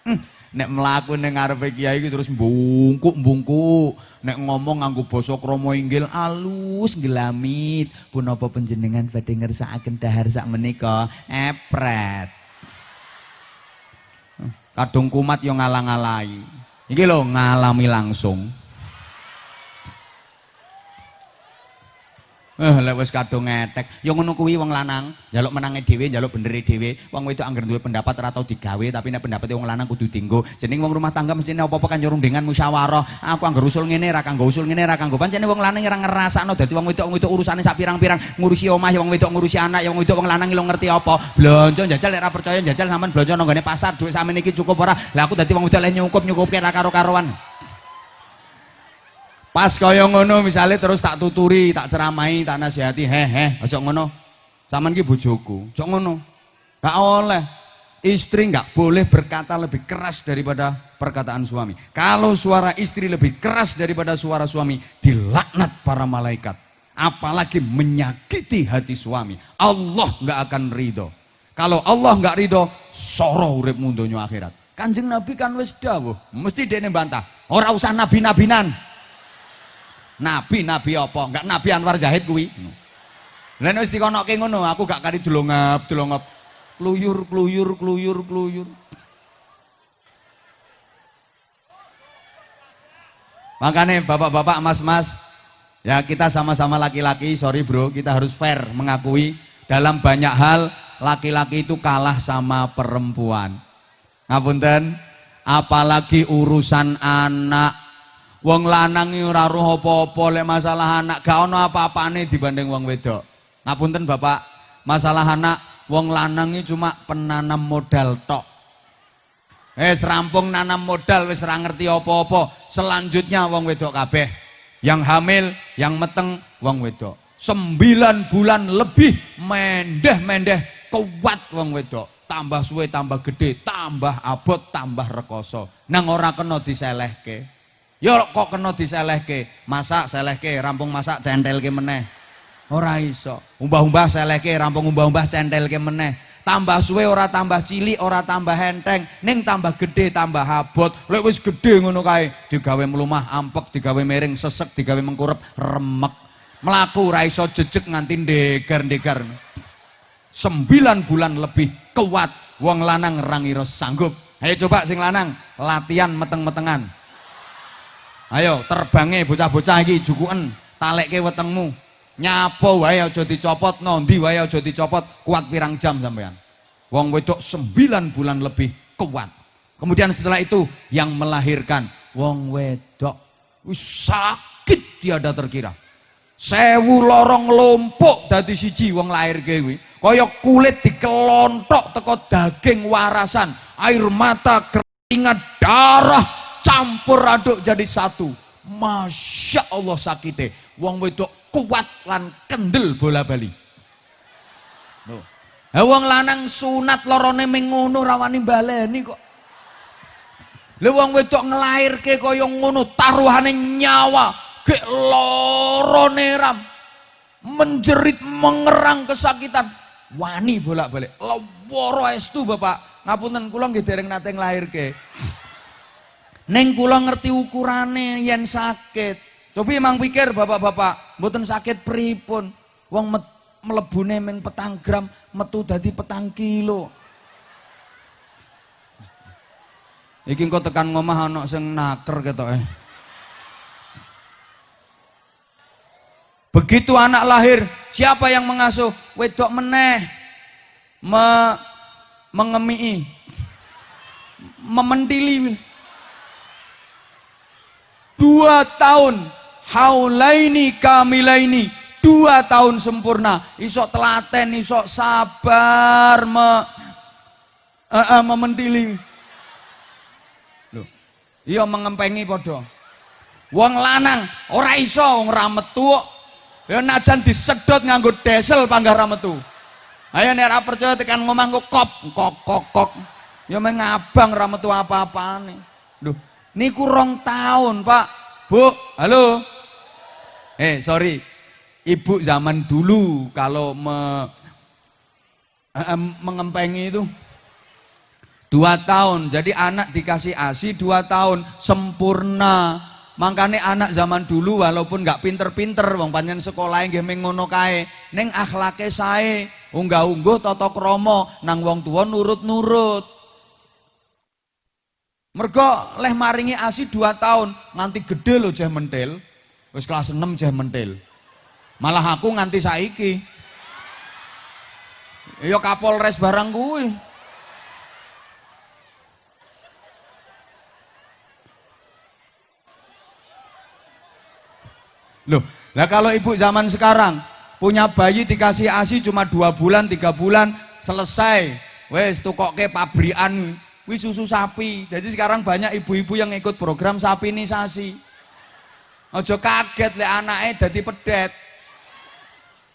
Hmm, nek mlaku ning ngarepe kiai iki terus mbungkuk-mbungkuk. Nek ngomong nganggo basa krama inggil alus gelamit. Punapa panjenengan badhe ngersakaken dahar sak menika? Epret. Kadung kumat yo ngalang-alai. Iki lho ngalami langsung. Eh lek wis kadung ngetek, ya wong lanang, njaluk menange dhewe, njaluk benere dhewe. Wong wedok anggere duwe pendapat ora tau digawe, tapi nek pendapate wong lanang kudu dienggo. Jeneng wong rumah tangga mestine apa-apa kan nyurung dengan musyawarah. Aku anggere usul ngene ra kanggo usul ngene ra kanggo. Pancene wong lanang ora ngrasakno dadi wong wedok wedok urusane sak pirang-pirang, ngurusi omah ya wong wedok ngurusi anak ya wong wedok wong lanang lo ngerti apa. Blonjo njajal ra percaya njajal sampean blonjo nang pasar dhuwit sakmene iki cukup ora. Lah aku dadi wong wedok lek nyukup nyukupke ra karo-karoan. Pas kaya ngono misalnya terus tak tuturi, tak ceramai, tak nasihati, heh heh, aja ngono. Saman ki bojoku, aja ngono. Gak oleh. Istri nggak boleh berkata lebih keras daripada perkataan suami. Kalau suara istri lebih keras daripada suara suami, dilaknat para malaikat. Apalagi menyakiti hati suami. Allah nggak akan ridho. Kalau Allah nggak ridho, soro urip mundonya akhirat. Kanjeng Nabi kan wis dawuh, mesti dia bantah. Orang usah nabi-nabinan. Nabi nabi apa? Enggak Nabi Anwar Zahid kuwi. Lah nek wis dikonoke ngono, aku gak kari delongap, delongap. Kluyur, kluyur, kluyur, kluyur. Makanya bapak-bapak, mas-mas, ya kita sama-sama laki-laki, sorry bro, kita harus fair mengakui dalam banyak hal laki-laki itu kalah sama perempuan. Ngapunten, apalagi urusan anak, Wong lanang ora roh apa-apa lek masalah anak, gak ono apa-apane dibanding wong wedok. Ngapunten Bapak, masalah anak wong lanang cuma penanam modal tok. Eh rampung nanam modal wis ora ngerti apa-apa. Selanjutnya wong wedok kabeh. Yang hamil, yang meteng wong wedok. Sembilan bulan lebih mendeh-mendeh kuat wong wedok. Tambah suwe, tambah gede, tambah abot, tambah rekoso. Nang ora kena diselehke. Ya kok kena diselehke. Masak selehke, rampung masak centelke meneh. Ora iso. Umbah-umbah selehke, rampung umbah-umbah centelke meneh. Tambah suwe ora tambah cilik, ora tambah henteng, ning tambah gede, tambah abot. Lek wis gede ngono kae, digawe mlumah ampek, digawe miring sesek, digawe mengkurep remek. Melaku raiso jejek nganti ndegar-ndegar. Sembilan bulan lebih kuat. Wong lanang rangiro sanggup. Ayo coba sing lanang latihan meteng-metengan. Ayo terbangnya bocah-bocah iki jukuken talekke wetengmu. Nyapo wae aja dicopot, nondi wae aja dicopot, kuat pirang jam sampean. Wong wedok sembilan bulan lebih kuat. Kemudian setelah itu yang melahirkan wong wedok sakit tiada terkira. Sewu lorong lompok dadi siji wong lahir kuwi. Kaya kulit dikelontok teko daging warasan, air mata, keringat, darah campur aduk jadi satu. Masya Allah sakite. Wong wedok kuat lan kendel bola bali. Loh. Ha wong lanang sunat lorone ming ngono rawani baleni kok. Lha wong wedok nglairke kaya ngono taruhane nyawa, gek lorone ram. Menjerit mengerang kesakitan. Wani bolak-balik. Lawara estu Bapak. Ngapunten kula nggih dereng nate nglairke. Neng kula ngerti ukurane yen sakit. Coba emang pikir bapak-bapak, mboten sakit pripun. Wong met, melebune ming petang gram, metu dadi petang kilo. Iki engko tekan ngomah ana sing naker ketoke. Begitu anak lahir, siapa yang mengasuh? Wedok meneh. Me, mengemii. Mementili. Dua tahun. Haulaini kamilaini. Dua tahun sempurna. Isok telaten, isok sabar. Me, uh, uh, mementili. Loh, iya mengempengi podo. Wong lanang ora iso wong ra metu Ya najan disedot nganggo desel panggah ra metu. Ayo nek ora percaya tekan ngomong kok kok kok kok. Ya mengabang ra metu apa-apane. Lho, niku rong tahun, Pak. Bu, halo. Eh, sorry. Ibu zaman dulu kalau me, eh, mengempengi itu dua tahun. Jadi anak dikasih ASI dua tahun sempurna Makanya anak zaman dulu walaupun nggak pinter-pinter, wong panjen sekolah yang ngono kae, neng akhlake sae, unggah-ungguh toto kromo, nang wong tua nurut-nurut. Mergo leh maringi asi dua tahun, nganti gede lo jeh mentil, wis kelas 6 jeh mentil. Malah aku nganti saiki. Yo Kapolres barang kuwi. Loh, lah kalau ibu zaman sekarang punya bayi dikasih ASI cuma dua bulan, tiga bulan, selesai. Wes tukoke pabrikan, wis susu sapi. Jadi sekarang banyak ibu-ibu yang ikut program sapi sapinisasi. Ojo kaget le anaknya jadi pedet.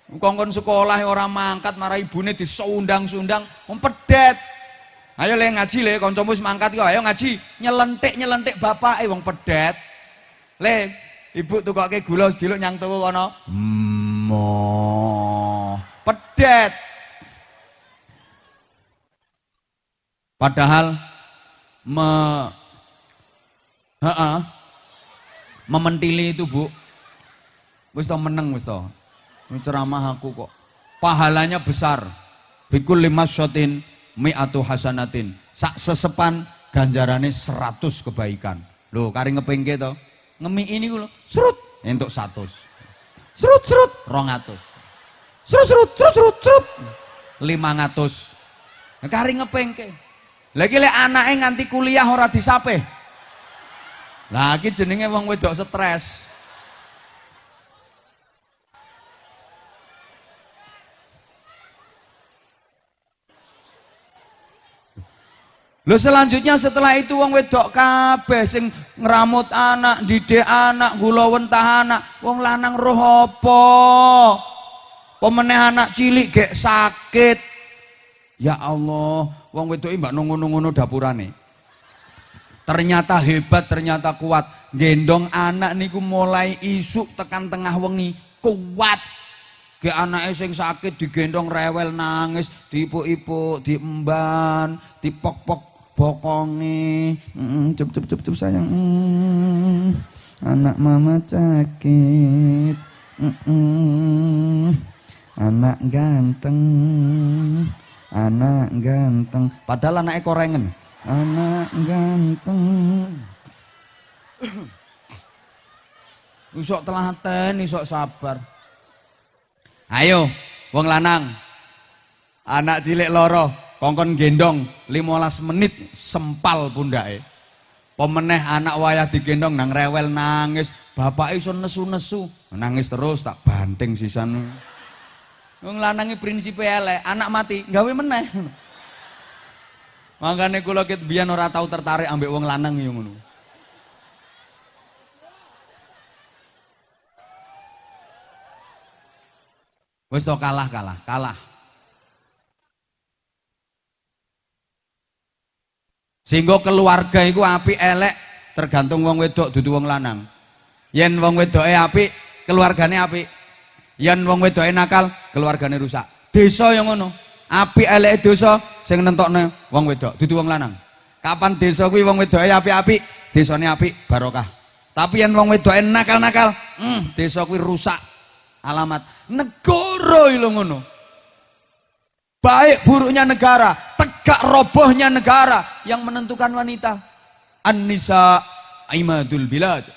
Kongkon sekolah orang mangkat marah ibune disundang-sundang, om pedet. Ayo le ngaji le, kancamu wis mangkat kok, ayo ngaji, nyelentik-nyelentik bapak eh wong pedet. Le, Ibu tukoke gula sediluk nyang tuku kono. Mo. Pedet. Padahal me heeh. Mementili itu, Bu. Wis to meneng wis to. Ceramah aku kok. Pahalanya besar. Bikul lima shotin mi'atu hasanatin. Sak sesepan ganjarane seratus kebaikan. Loh, kari ngepengke to ngemi ini gue serut untuk satu serut serut rongatus serut serut serut serut serut lima ngatus kari ngepengke lagi le anaknya nganti kuliah ora disape lagi jenenge wong wedok stres Lo selanjutnya setelah itu wong wedok kabeh sing ngeramut anak, didik anak, gula wentah anak, wong lanang roh apa? Anak cilik gek sakit. Ya Allah, wong wedok mbak nunggu-nunggu dapurane. Ternyata hebat, ternyata kuat. Gendong anak niku mulai isuk tekan tengah wengi, kuat. Ke anaknya sing sakit digendong rewel nangis, diipuk-ipuk, diemban, dipok-pok bokonge mm, cep cep cep cep sayang mm, anak mama sakit Mm-mm. Anak ganteng. Anak ganteng. Padahal anaknya korengen. Anak ganteng. Isok telaten, isok sabar. Ayo, wong lanang. Anak cilik loro, kongkon gendong 15 menit sempal pundake. Pemeneh anak wayah digendong nang rewel nangis, bapak iso nesu-nesu, nangis terus tak banting sisan. Wong lanange prinsipe elek, anak mati gawe meneh. Makanya kula ket biyen ora tau tertarik ambek wong lanang yo ngono. Wis to kalah kalah, kalah. Sehingga keluarga iku apik elek tergantung wong wedok dudu wong lanang. Yen wong wedoke apik, keluargane apik. Yen wong wedoke nakal, keluargane rusak. Desa yang ngono. Apik eleke desa sing nentokne wong wedok dudu wong lanang. Kapan desa kuwi wong wedoke apik-apik, desane apik barokah. Tapi yen wong wedoke nakal-nakal, hmm, desa kuwi rusak. Alamat negara lho ngono. Baik buruknya negara, tegak robohnya negara yang menentukan wanita. An-nisa imadul bilad.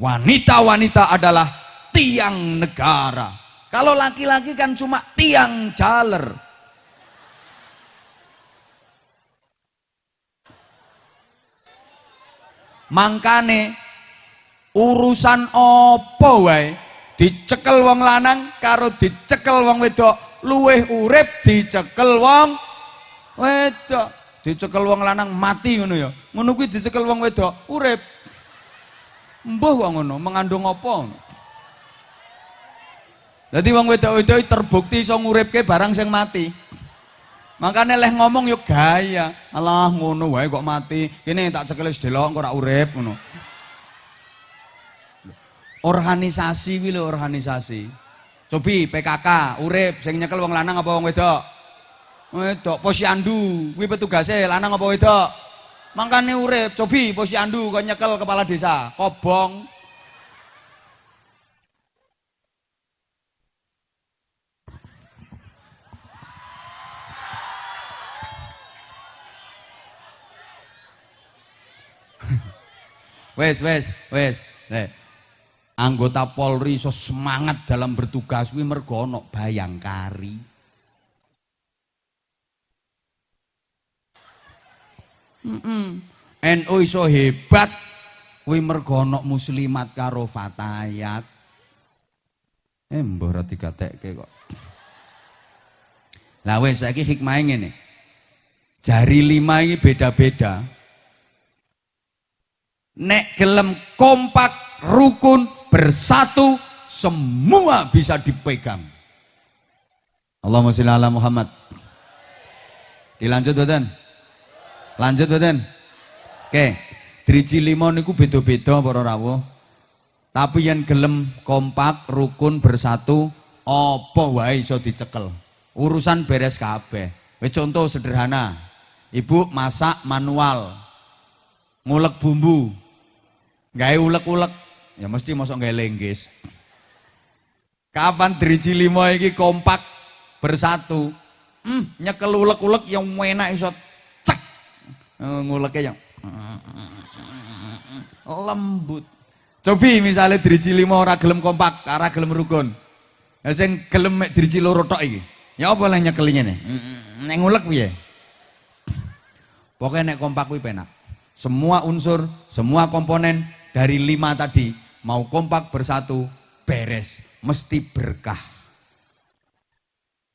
Wanita-wanita adalah tiang negara. Kalau laki-laki kan cuma tiang jaler. Mangkane urusan opo wae? Dicekel wong lanang karo dicekel wong wedok. Luweh urip dicekel wong wedok. Dicekel wong lanang mati ngono ya. Ngono kuwi dicekel wong wedok urip. Mbuh kok ngono mengandung apa jadi wong wedok-wedok terbukti iso nguripke barang sing mati. Makanya leh ngomong yuk gaya. Alah ngono wae kok mati. Kene tak cekel sedelok kok ora urip ngono. Organisasi kuwi lho organisasi. Cobi PKK urip sing nyekel wong lanang apa wong wedok? Wedok posyandu kuwi petugase lanang apa wedok? Mangkane urip cobi posyandu kok nyekel kepala desa. Kobong wes wes wes Nek, anggota Polri iso semangat dalam bertugas kuwi bayangkari. Mm NU iso hebat kuwi muslimat karo fatayat. Eh mbah ora digatekke kok. Lah wis saiki hikmahe ngene. Jari lima ini beda-beda. Nek gelem kompak, rukun, bersatu, semua bisa dipegang. Allahumma sholli ala Muhammad. Dilanjut badan. Lanjut badan. Oke, driji lima niku beda-beda para rawuh. Tapi yang gelem kompak, rukun, bersatu, apa wae iso dicekel. Urusan beres kabeh. Contoh sederhana. Ibu masak manual. Ngulek bumbu. Gawe ulek-ulek, ya mesti masuk gawe lenggis. Kapan driji lima iki kompak bersatu? Hmm, nyekel ulek-ulek yang enak iso cek. Eh, Nguleknya yang lembut. Cobi misalnya driji lima ora gelem kompak, ora gelem rukun. Ya sing gelem mek driji loro tok iki. Ya apa lah nyekelinnya nih? Nek ngulek piye? Pokoknya nek kompak kuwi penak. Semua unsur, semua komponen dari lima tadi mau kompak bersatu, beres, mesti berkah.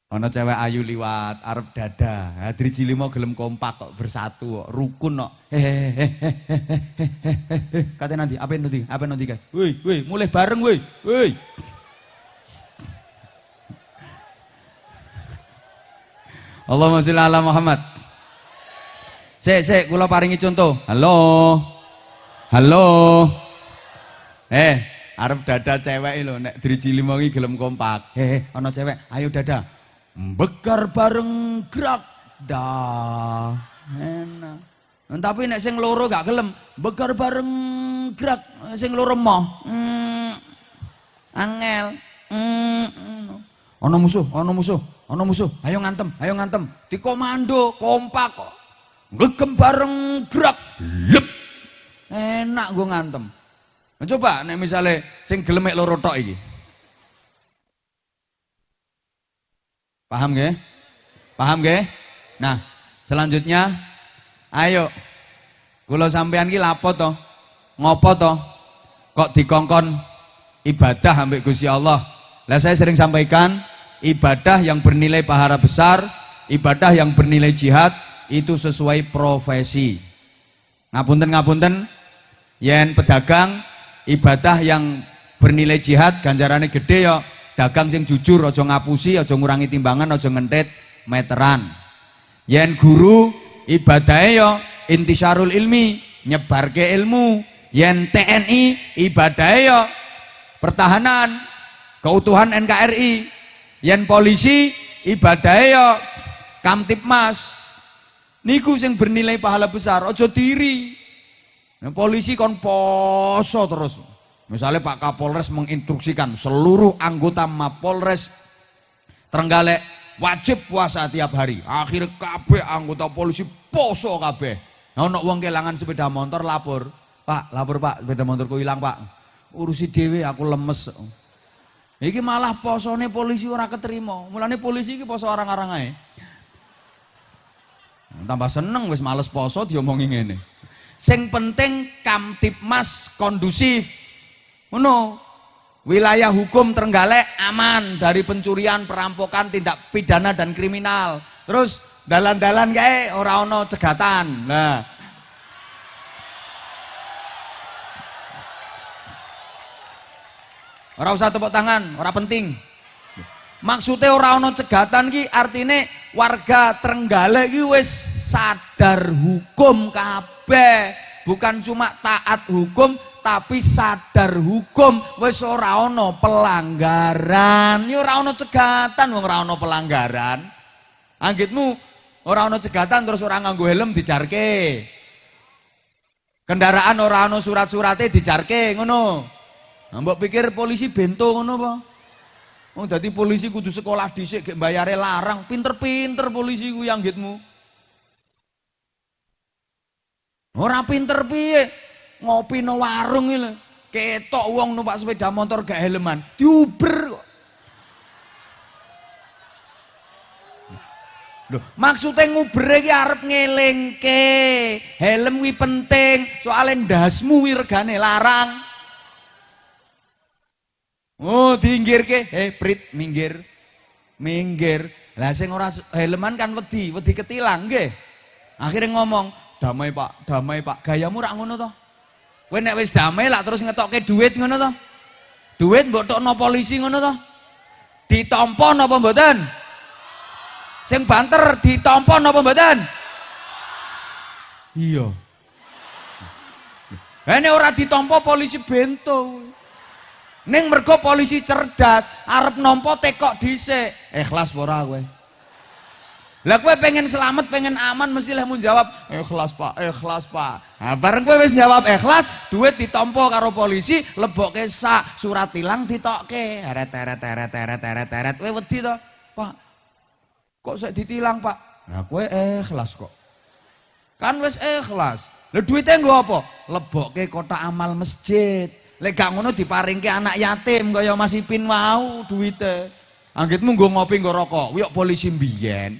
Ono cewek ayu liwat, arep dada, ha driji lima gelem kompak kok bersatu rukun kok. <laughs> Kata nanti, apa nanti? Apa nanti kan? Woi, woi, mulai bareng woi, woi. Allahumma sholli ala Muhammad. Sik, sik, kula paringi contoh. Halo. Halo. Eh, arep dada cewek lho nek driji lima iki gelem kompak. Heh, ana cewek, ayo dada. Bekar bareng gerak. Dah. Enak. Tapi nek sing loro gak gelem, bekar bareng gerak sing loro moh. Hmm, angel. Mm, mm. Ono musuh, ono musuh, ono musuh. Ayo ngantem, ayo ngantem. Di komando, kompak kok. Ngegem bareng gerak. Lep. Enak gue ngantem. Nah, coba nek misalnya sing gelemek loro tok iki. Paham gak? Paham gak? Nah, selanjutnya ayo kula sampean ki lapo to? Ngopo to? Kok dikongkon ibadah ambek Gusti Allah? Lah saya sering sampaikan ibadah yang bernilai pahala besar, ibadah yang bernilai jihad itu sesuai profesi. Ngapunten ngapunten, yen pedagang ibadah yang bernilai jihad ganjarannya gede ya dagang sing jujur aja ngapusi aja ngurangi timbangan aja ngentet meteran. Yen guru ibadahnya ya intisarul ilmi nyebarke ilmu. Yen TNI ibadahnya ya pertahanan keutuhan NKRI yen polisi ibadahnya ya kamtipmas niku sing bernilai pahala besar ojo diri. Nah, polisi kon poso terus. Misalnya Pak Kapolres menginstruksikan seluruh anggota Mapolres Trenggalek wajib puasa tiap hari. Akhirnya kabeh anggota polisi poso kabeh. Nah ono wong kelangan sepeda motor lapor. Pak lapor Pak. Sepeda motorku hilang Pak. Urusi dewe aku lemes. Iki malah posone polisi ora keterima. Mulane polisi iki poso orang-orang ae. Tambah seneng wis males poso diomongi ngene. Sing penting Kamtipmas kondusif. Ngono. Wilayah hukum Trenggalek aman dari pencurian, perampokan, tindak pidana dan kriminal. Terus dalan-dalan kae ora ono cegatan. Nah, Ora usah tepuk tangan, ora penting. Maksudnya ora ono cegatan ki artine warga Trenggalek ki wis sadar hukum kabeh. Bukan cuma taat hukum tapi sadar hukum wis ora ono pelanggaran. Ya ora ono cegatan wong ora pelanggaran. Anggitmu ora ono cegatan terus ora nganggo helm dijarke. Kendaraan ora ono surat-surate dijarke ngono. Nah, mbok pikir polisi bento ngono apa? Oh, dadi polisi kudu sekolah dhisik gek bayare larang, pinter-pinter polisi ku yang gitmu. Ora pinter piye? Ngopi no warung lho. Ketok wong numpak sepeda motor gak helman, diuber kok. Loh, maksudnya nguber iki arep ngelingke. Helm kuwi penting, soalnya ndasmu kuwi regane larang. Oh, dinggir ke, eh prit minggir. Minggir. Lah sing ora helman kan wedi, wedi ketilang nggih. Akhirnya ngomong, "Damai, Pak, damai, Pak. Gayamu rak ngono to?" Kowe nek wis damai lah terus ngetokke duit ngono to? Duit mbok tokno polisi ngono to? Ditampa napa mboten? Sing banter ditampa napa mboten? Iya. Ini ora ditampa polisi bento. Ning mergo polisi cerdas, arep nampa tekok dhisik. Ikhlas ora kowe? Lah kowe pengen selamat, pengen aman mesti lah jawab ikhlas Pak, ikhlas Pak. Nah, bareng kowe wis jawab ikhlas, duit ditampa karo polisi, lebokke sak, surat tilang ditokke. Teret teret teret teret teret teret. Kowe wedi to? Pak. Kok saya ditilang, Pak? Nah, kowe ikhlas kok. Kan wis ikhlas. Lah duitnya nggo apa? Lebokke kotak amal masjid. Lek gak ngono diparingke anak yatim kaya Mas Ipin mau duwite. Anggitmu nggo ngopi nggo rokok, wiyok polisi mbiyen.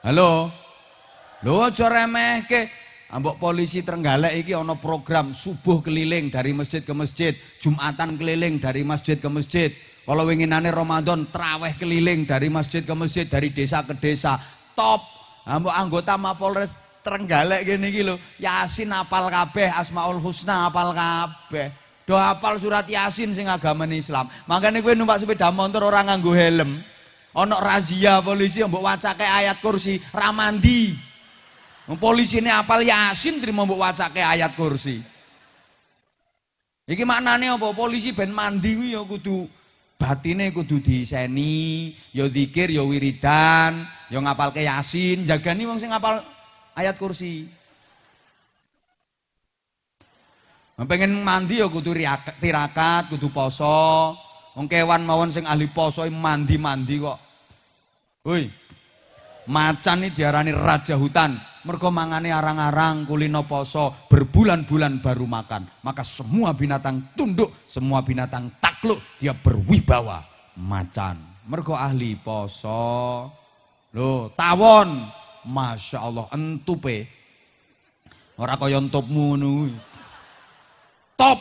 Halo. Lho aja remehke. Ambok polisi Trenggalek iki ana program subuh keliling dari masjid ke masjid, Jumatan keliling dari masjid ke masjid. Kalau winginane Ramadan traweh keliling dari masjid ke masjid, dari desa ke desa. Top Ambok anggota Mapolres Trenggalek gini lho, Yasin apal kabeh, Asmaul Husna apal kabeh. Do apal surat Yasin sing agama Islam. Makanya gue numpak sepeda motor orang nganggo helm. Ono razia polisi mbok wacake ayat kursi ramandi. Polisi ini apal Yasin terima mbok wacake ayat kursi. Iki maknane apa? Polisi ben mandi ya kudu batine kudu diseni, ya zikir, ya wiridan, ya ngapalke Yasin, jagani wong sing ngapal ayat kursi. Pengen mandi ya kudu tirakat, kudu poso. Wong kewan mawon sing ahli poso mandi-mandi kok. Woi. Macan ini diarani raja hutan. Mergo mangane arang-arang kulino poso berbulan-bulan baru makan. Maka semua binatang tunduk, semua binatang takluk, dia berwibawa. Macan. Mergo ahli poso. Loh, tawon. Masya Allah, entupe. Ora kaya entupmu. Top.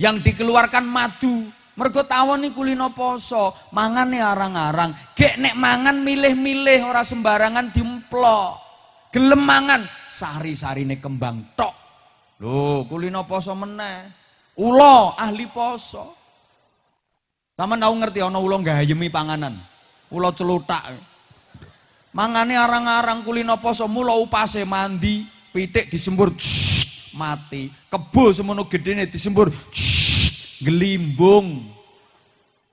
Yang dikeluarkan madu. Mergo tawon iki kulino poso, mangane arang-arang. Gek nek mangan milih-milih ora sembarangan dimplok. Gelem mangan sari-sarine kembang tok. Lho, kulino poso meneh. Ula ahli poso. Sama tau ngerti ana ula gayemi panganan. Ula celutak. Mangane arang-arang kulino poso mula upase mandi, pitik disembur mati. Kebo semono gedene disembur gelimbung.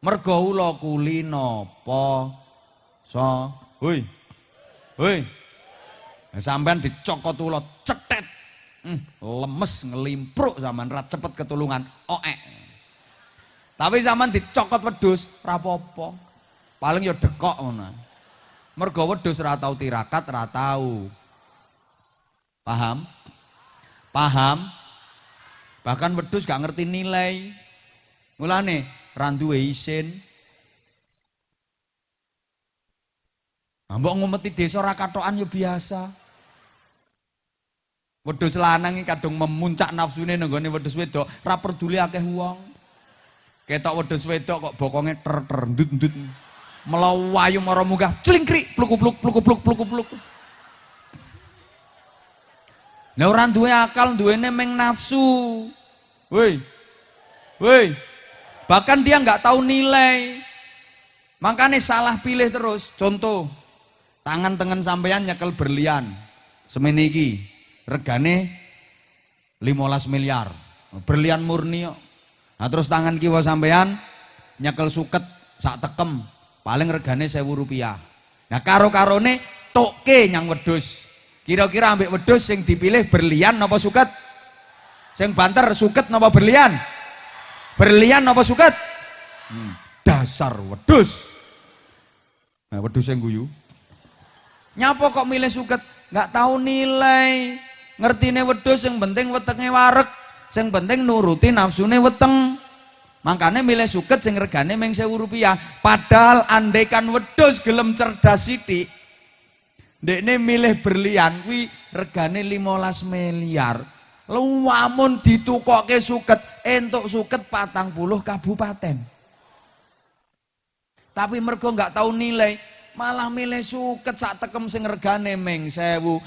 Mergo ula kulino poso. Hoi. Hoi. Nah, sampean dicokot ula cetet. Hmm, lemes ngelimpruk zaman ra cepet ketulungan. Oek. Tapi zaman dicokot wedhus ra apa-apa. Paling ya dekok ngono. Mergo wedhus ora tau tirakat, ora tau. Paham? Paham? Bahkan wedhus gak ngerti nilai. Mulane ra duwe isin. Mbok ngumeti desa ora katokan ya biasa. Wedhus lanang iki kadung memuncak nafsune nenggone wedhus wedok, ra peduli akeh wong. Ketok wedhus wedok kok bokonge ter-ter ndut-ndut. Melawayu mara munggah clingkrik pluk-pluk pluk-pluk pluk-pluk. Nah orang duwe akal, duwene meng nafsu. Woi. Woi. Bahkan dia nggak tahu nilai. Makanya salah pilih terus. Contoh, tangan tengen sampean nyekel berlian. Semene regane 15 miliar. Berlian murni. Nah, terus tangan kiwa sampean nyekel suket sak tekem paling regane 1000 rupiah. Nah karo-karone toke nyang wedhus. Kira-kira ambek wedhus sing dipilih berlian napa suket? Sing banter suket napa berlian? Berlian napa suket? Hmm, dasar wedhus. Nah, wedhus yang guyu. Nyapa kok milih suket? Nggak tahu nilai. Ngertine wedhus yang penting wetenge warek, sing penting nuruti nafsune weteng. Makanya milih suket sing regane meng 1000 rupiah. Padahal andaikan wedhus gelem cerdas sithik, Dekne milih berlian kuwi regane 15 miliar. Lu wamun ditukoke suket, entuk suket patang puluh kabupaten. Tapi mergo nggak tahu nilai, malah milih suket sak tekem sing regane meng sewu.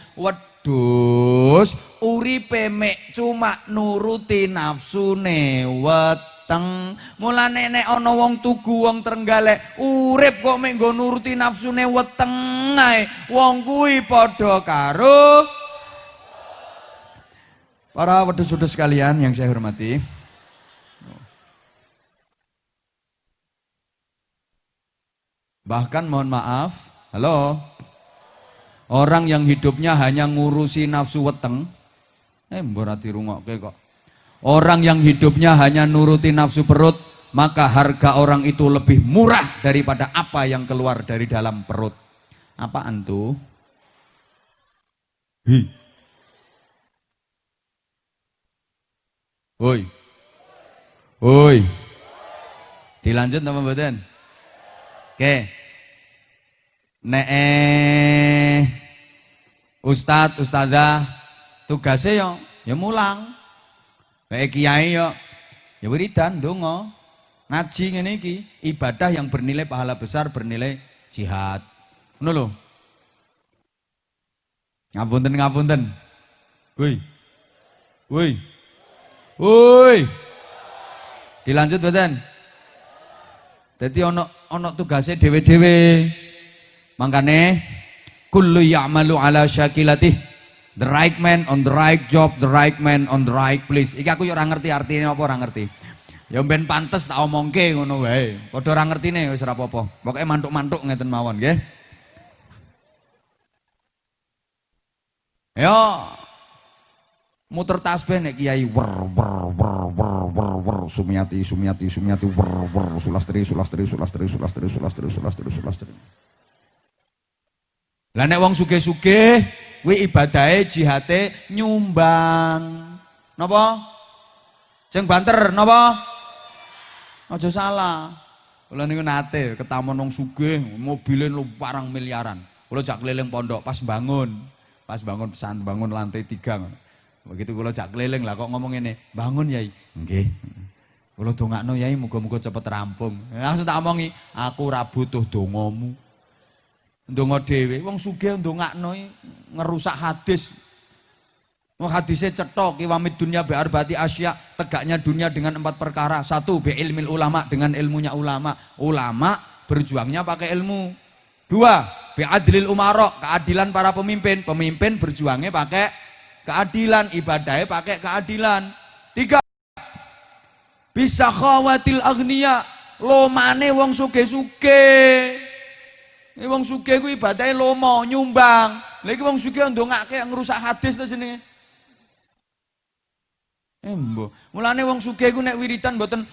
Wedus uripe mek cuma nuruti nafsune weteng. Mulane nek ana wong tugu wong Trenggalek, urip kok mek nggo nuruti nafsune weteng ae. Wong kuwi padha karo Para wedus-wedus sekalian yang saya hormati, Bahkan mohon maaf, halo. Orang yang hidupnya hanya ngurusi nafsu weteng, eh berarti rungokke kok. Orang yang hidupnya hanya nuruti nafsu perut, maka harga orang itu lebih murah daripada apa yang keluar dari dalam perut. Apaan tuh? Hi. Woi. Woi. Dilanjut mboten? Oke. Nek eh, Ustadz, Ustazah tugasnya yo ya mulang. Nek kiai yo ya wiridan donga. Ngaji ngene iki ibadah yang bernilai pahala besar, bernilai jihad. Ngono lho. Ngapunten ngapunten. Woi. Woi. Woi. Dilanjut mboten? Dadi ana ana tugase dhewe-dhewe. Mangkane kullu ya'malu ala syakilatih. The right man on the right job, the right man on the right place. Iki aku yo ora ngerti artinya apa ora ngerti. Ya ben pantes tak omongke ngono wae. Padha ora ngertine wis ora apa-apa. Pokoke mantuk-mantuk ngeten mawon nggih. Yo muter tasbih nek kiai wer wer wer wer wer wer sumiati sumiati sumiati wer wer sulastri sulastri sulastri sulastri sulastri sulastri sulastri lah nek wong sugih-sugih kuwi ibadahe jihate nyumbang napa sing banter napa aja salah kula niku nate ketamun wong sugih mobile lu parang miliaran kula jak keliling pondok pas bangun pas bangun pesan bangun lantai tiga Begitu kula jak keliling lah kok ngomong ini, bangun yai. Nggih. Kula dongakno yai muga-muga cepet rampung. Langsung tak omongi, aku ora butuh dongamu. Ndonga dhewe, wong sugih ndongakno ngerusak hadis. Wong hadisnya cetok, kiwamid dunia bi arbati asya, tegaknya dunia dengan empat perkara. Satu, bi ilmil ulama, dengan ilmunya ulama. Ulama berjuangnya pakai ilmu. Dua, bi adlil umarok, keadilan para pemimpin. Pemimpin berjuangnya pakai keadilan ibadahnya pakai keadilan tiga bisa khawatil agniya lomane wong suge-suge ini wong suge ku ibadahnya lomo nyumbang. Lagi wong suge ndongake ngerusak hadis to sini Embo, mulane wong suge ku nek wiritan mboten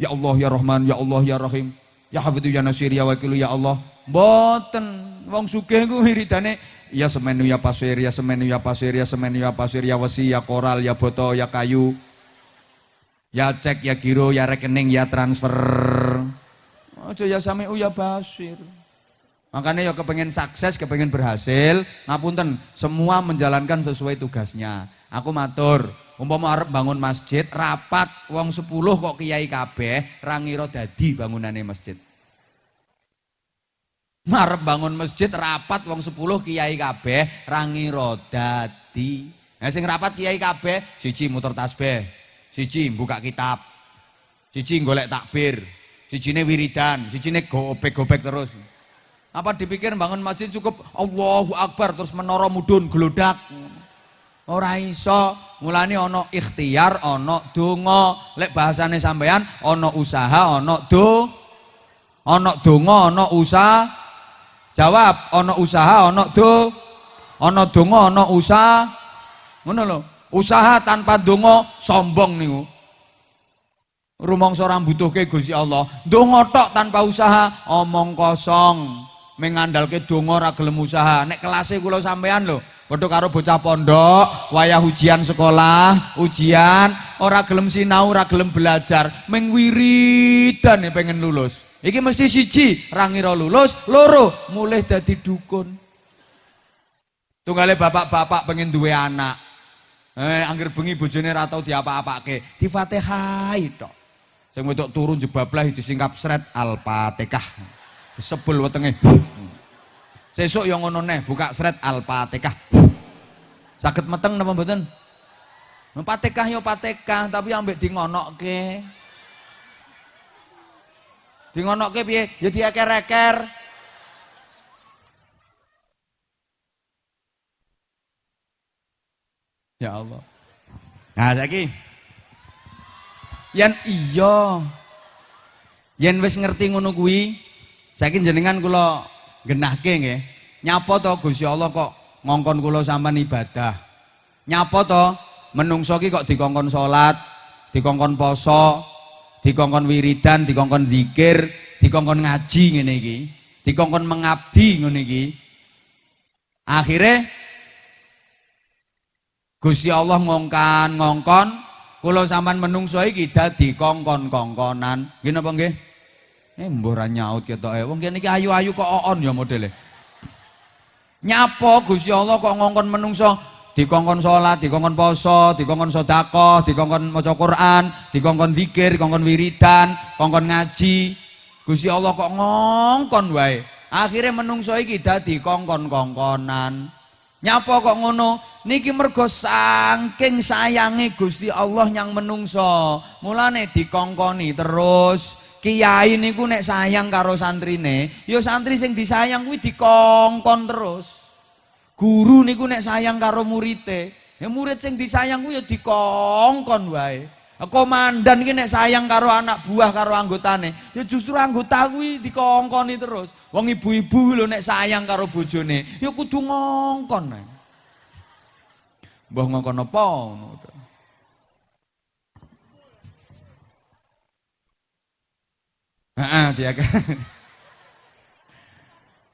ya Allah ya Rahman ya Allah ya Rahim ya Hafidhu ya Nasir ya Wakilu ya Allah. Mboten. Wong suge ku wiridane ya semenu ya pasir, ya semenu ya pasir, ya semenu ya pasir, ya wesi, ya koral, ya boto, ya kayu, ya cek, ya giro, ya rekening, ya transfer. Aja ya samiu ya basir. Makanya ya kepengen sukses, kepengen berhasil, ngapunten, semua menjalankan sesuai tugasnya. Aku matur, umpama arep bangun masjid, rapat wong 10 kok kiai kabeh, rangiro dadi bangunane masjid. Marep bangun masjid rapat wong 10 kiai kabeh rangi rodadi. Nah sing rapat kiai kabeh siji muter tasbih, siji buka kitab, siji golek takbir, sijine wiridan, sijine gopek-gopek terus. Apa dipikir bangun masjid cukup Allahu Akbar terus menara mudun gelodak. Ora iso, mulane ana ikhtiar, ana donga. Lek bahasane sampean ana usaha, ana do ana donga, ana usaha Jawab, ono usaha, ono do, ono donga, ono usaha. Ngono lho. Usaha tanpa donga sombong niku. Rumangsa ora mbutuhke Gusti Allah. Donga tok tanpa usaha omong kosong. Mengandalke donga ora gelem usaha. Nek kelase kula sampean lho, padha karo bocah pondok, wayah ujian sekolah, ujian, ora gelem sinau, ora gelem belajar, meng wiridan pengen lulus. Iki mesti siji, rangira lulus, loro mulai dadi dukun. Tunggale bapak-bapak pengen duwe anak. Eh, angger bengi bojone ra tau diapa-apake, di Fatihah tok. Sing wedok turun jebablah disingkap sret Al-Fatihah. Sebel wetenge. Sesuk yang ngono neh, buka sret Al-Fatihah. Sakit meteng napa mboten? Fatihah yo Fatihah, tapi ambek di ngonokke. Di ngonokke piye? Ya dieker-eker. Ya Allah. Nah, saiki yen iya yen wis ngerti ngono kuwi saiki jenengan kula genahke nggih nyapa to Gusti Allah kok ngongkon kula sampean ibadah nyapa to menungso ki kok dikongkon salat dikongkon poso dikongkon wiridan, dikongkon zikir, dikongkon ngaji ngene iki, dikongkon mengabdi ngene iki. Akhirnya Gusti Allah ngongkan ngongkon kula sampean menungso iki dadi kongkon-kongkonan. Nggih napa nggih? Eh mbah ra nyaut ketoke. Wong kene iki ayu-ayu kok oon ya modele. Nyapa Gusti Allah kok ngongkon menungso dikongkon sholat, dikongkon poso, sodako, dikongkon maca Quran, dikongkon zikir, dikongkon wiridan, kongkon ngaji. Gusti Allah kok ngongkon wae. Akhirnya menungso iki dadi kongkon-kongkonan. Nyapa kok ngono? Niki mergo saking sayangi Gusti Allah yang menungso. Mulane dikongkoni terus. Kiai niku nek sayang karo santrine, ya santri sing disayang kuwi dikongkon terus. Guru niku nek sayang karo murite, ya murid sing disayang ku ya dikongkon wae. Komandan iki nek sayang karo anak buah karo anggotane, ya justru anggota kuwi dikongkoni terus. Wong ibu-ibu lho nek sayang karo bojone, ya kudu ngongkon. Mbah ngongkon apa. Heeh, dia kan.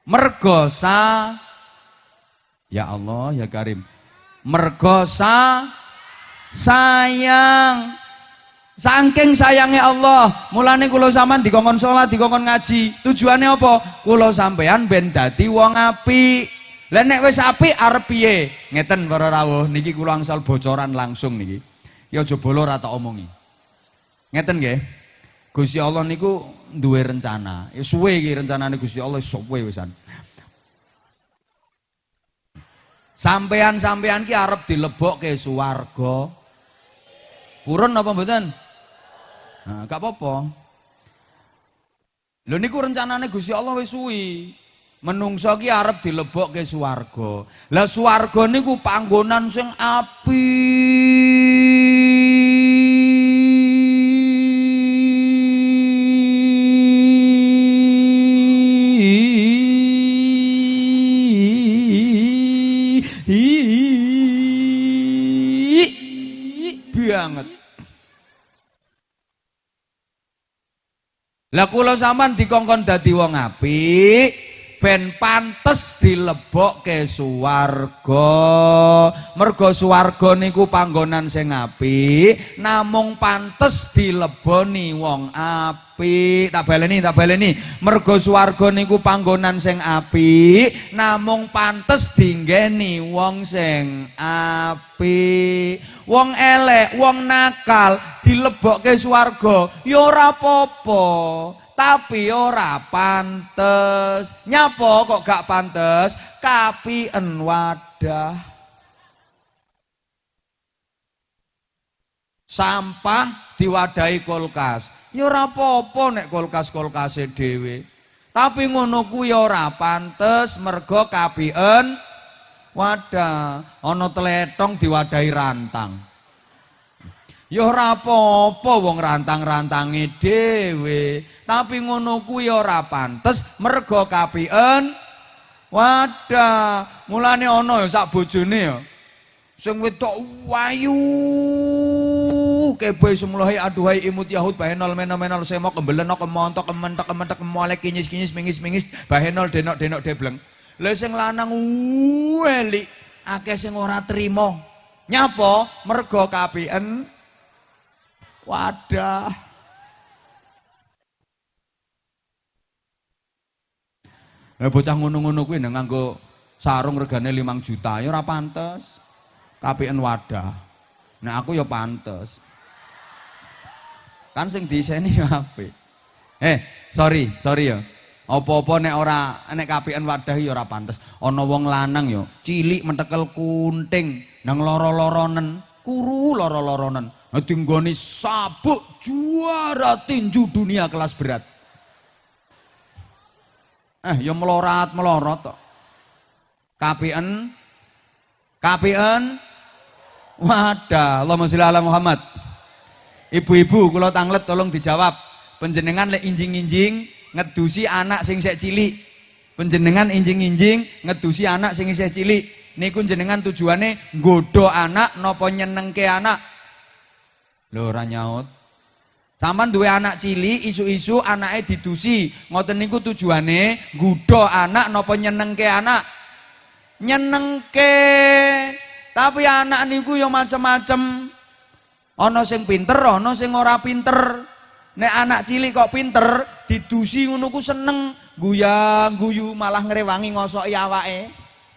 Mergo sa Ya Allah, ya Karim. Mergo sa sayang Saking sayangnya Allah, mulane kula sampean dikongkon salat, dikongkon ngaji. Tujuannya apa? Kula sampean ben dadi wong apik. Lah nek wis apik arep piye? Ngeten para rawuh, niki kula angsal bocoran langsung niki. Ya aja bolo omongi. Ngeten nggih. Gusti Allah niku duwe rencana. Ya suwe iki rencanane Gusti Allah suwe wisan. Sampean-sampean ki arep dilebokke swarga. Purun apa mboten? Nah, gak apa-apa. Lho niku rencanane Gusti Allah wis suwi. Menungso ki arep dilebokke swarga. Lah swarga niku panggonan sing api. Lah kula sampean dikongkon dadi wong apik, ben pantes dilebokke swarga. Mergo swarga niku panggonan sing apik, namung pantes dileboni wong apik. Tak baleni, tak baleni. Mergo swarga niku panggonan sing apik, namung pantes dinggeni wong sing apik. Wong elek, wong nakal dilebokke swarga ya ora apa-apa, tapi ora pantes. Nyapa kok gak pantes? Kapien wadah. Sampah diwadahi kulkas. Ya ora apa-apa nek kulkas-kulkase dhewe. Tapi ngono kuwi ora pantes mergo kapien wadah ana tletong diwadahi rantang ya ora apa-apa wong rantang-rantange dhewe. Tapi ngono kuwi ora pantes mergo kapien. Wadah mulane ana ya sak bojone ya. Sing wedok wayu. Kebe semulai aduhai imut yahud bahenol menol menol semok kembeleno kemontok kementok kementok kemolek kinyis kinyis mingis mingis bahenol denok denok debleng Lah sing lanang weli akeh sing ora trima. Nyapa? Mergo kapien wadah. Lah bocah ngono-ngono kuwi nang nganggo sarung regane 5 juta ya ora pantes. Kapien wadah. Nah aku ya pantes. Kan sing diseni apik. Eh, sorry, sorry ya. Apa-apa nek ora nek kapian wadah ya ora pantes. Ana wong lanang ya cilik mentekel kunting nang loro-loronen, kuru loro-loronen. Dadi nggone sabuk juara tinju dunia kelas berat. Eh ya melorat-melorot tok. Kapian kapian wadah. Allahumma sholli ala Muhammad. Ibu-ibu kula tanglet tolong dijawab. Penjenengan lek injing-injing ngedusi anak sing sek cilik penjenengan injing-injing ngedusi anak sing isih cilik niku jenengan tujuane nggodho anak napa nyenengke anak lho ora nyaut. Saman duwe anak cilik isu-isu anake didusi. Ngoten niku tujuane nggodho anak napa nyenengke anak? Nyenengke. Tapi anak niku ya macem-macem. Ana sing pinter ana sing ora pinter. Nek anak cilik kok pinter, didusi ngono ku seneng, guyang guyu malah ngrewangi ngosoki awake.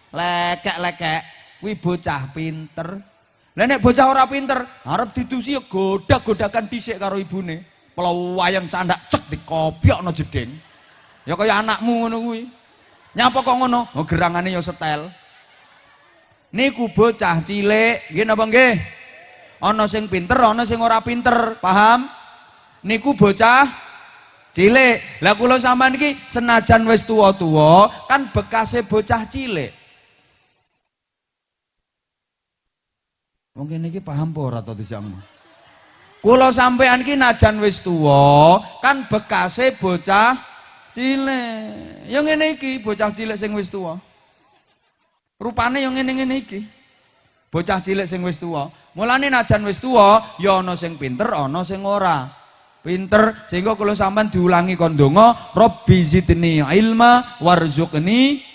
Lekek-lekek, kuwi bocah pinter. Lah nek bocah ora pinter, arep didusi ya godak-godakan dhisik karo ibune. Pelawayang candak cek dikopiokno jeding. Ya kaya anakmu ngono kuwi. Nyapa kok ngono? Oh gerangane ya setel. Niku bocah cilik, nggih napa nggih? Ana sing pinter, ana sing ora pinter, paham? niku bocah cilik. Lah kula sampean iki senajan wis tuwa-tuwa kan bekase bocah cilik. Mungkin iki paham ora to dijangmu? Kula sampean iki najan wis tuwa kan bekase bocah cilik. Ya ngene iki bocah cilik sing wis tuwa. Rupane yang ngene-ngene iki. Bocah cilik sing wis tuwa. Mulane najan wis tuwa, ya ana sing pinter, ana sing ora. Pinter sehingga kalau sampean diulangi kondonga, Rabbi zidni ilma warzuqni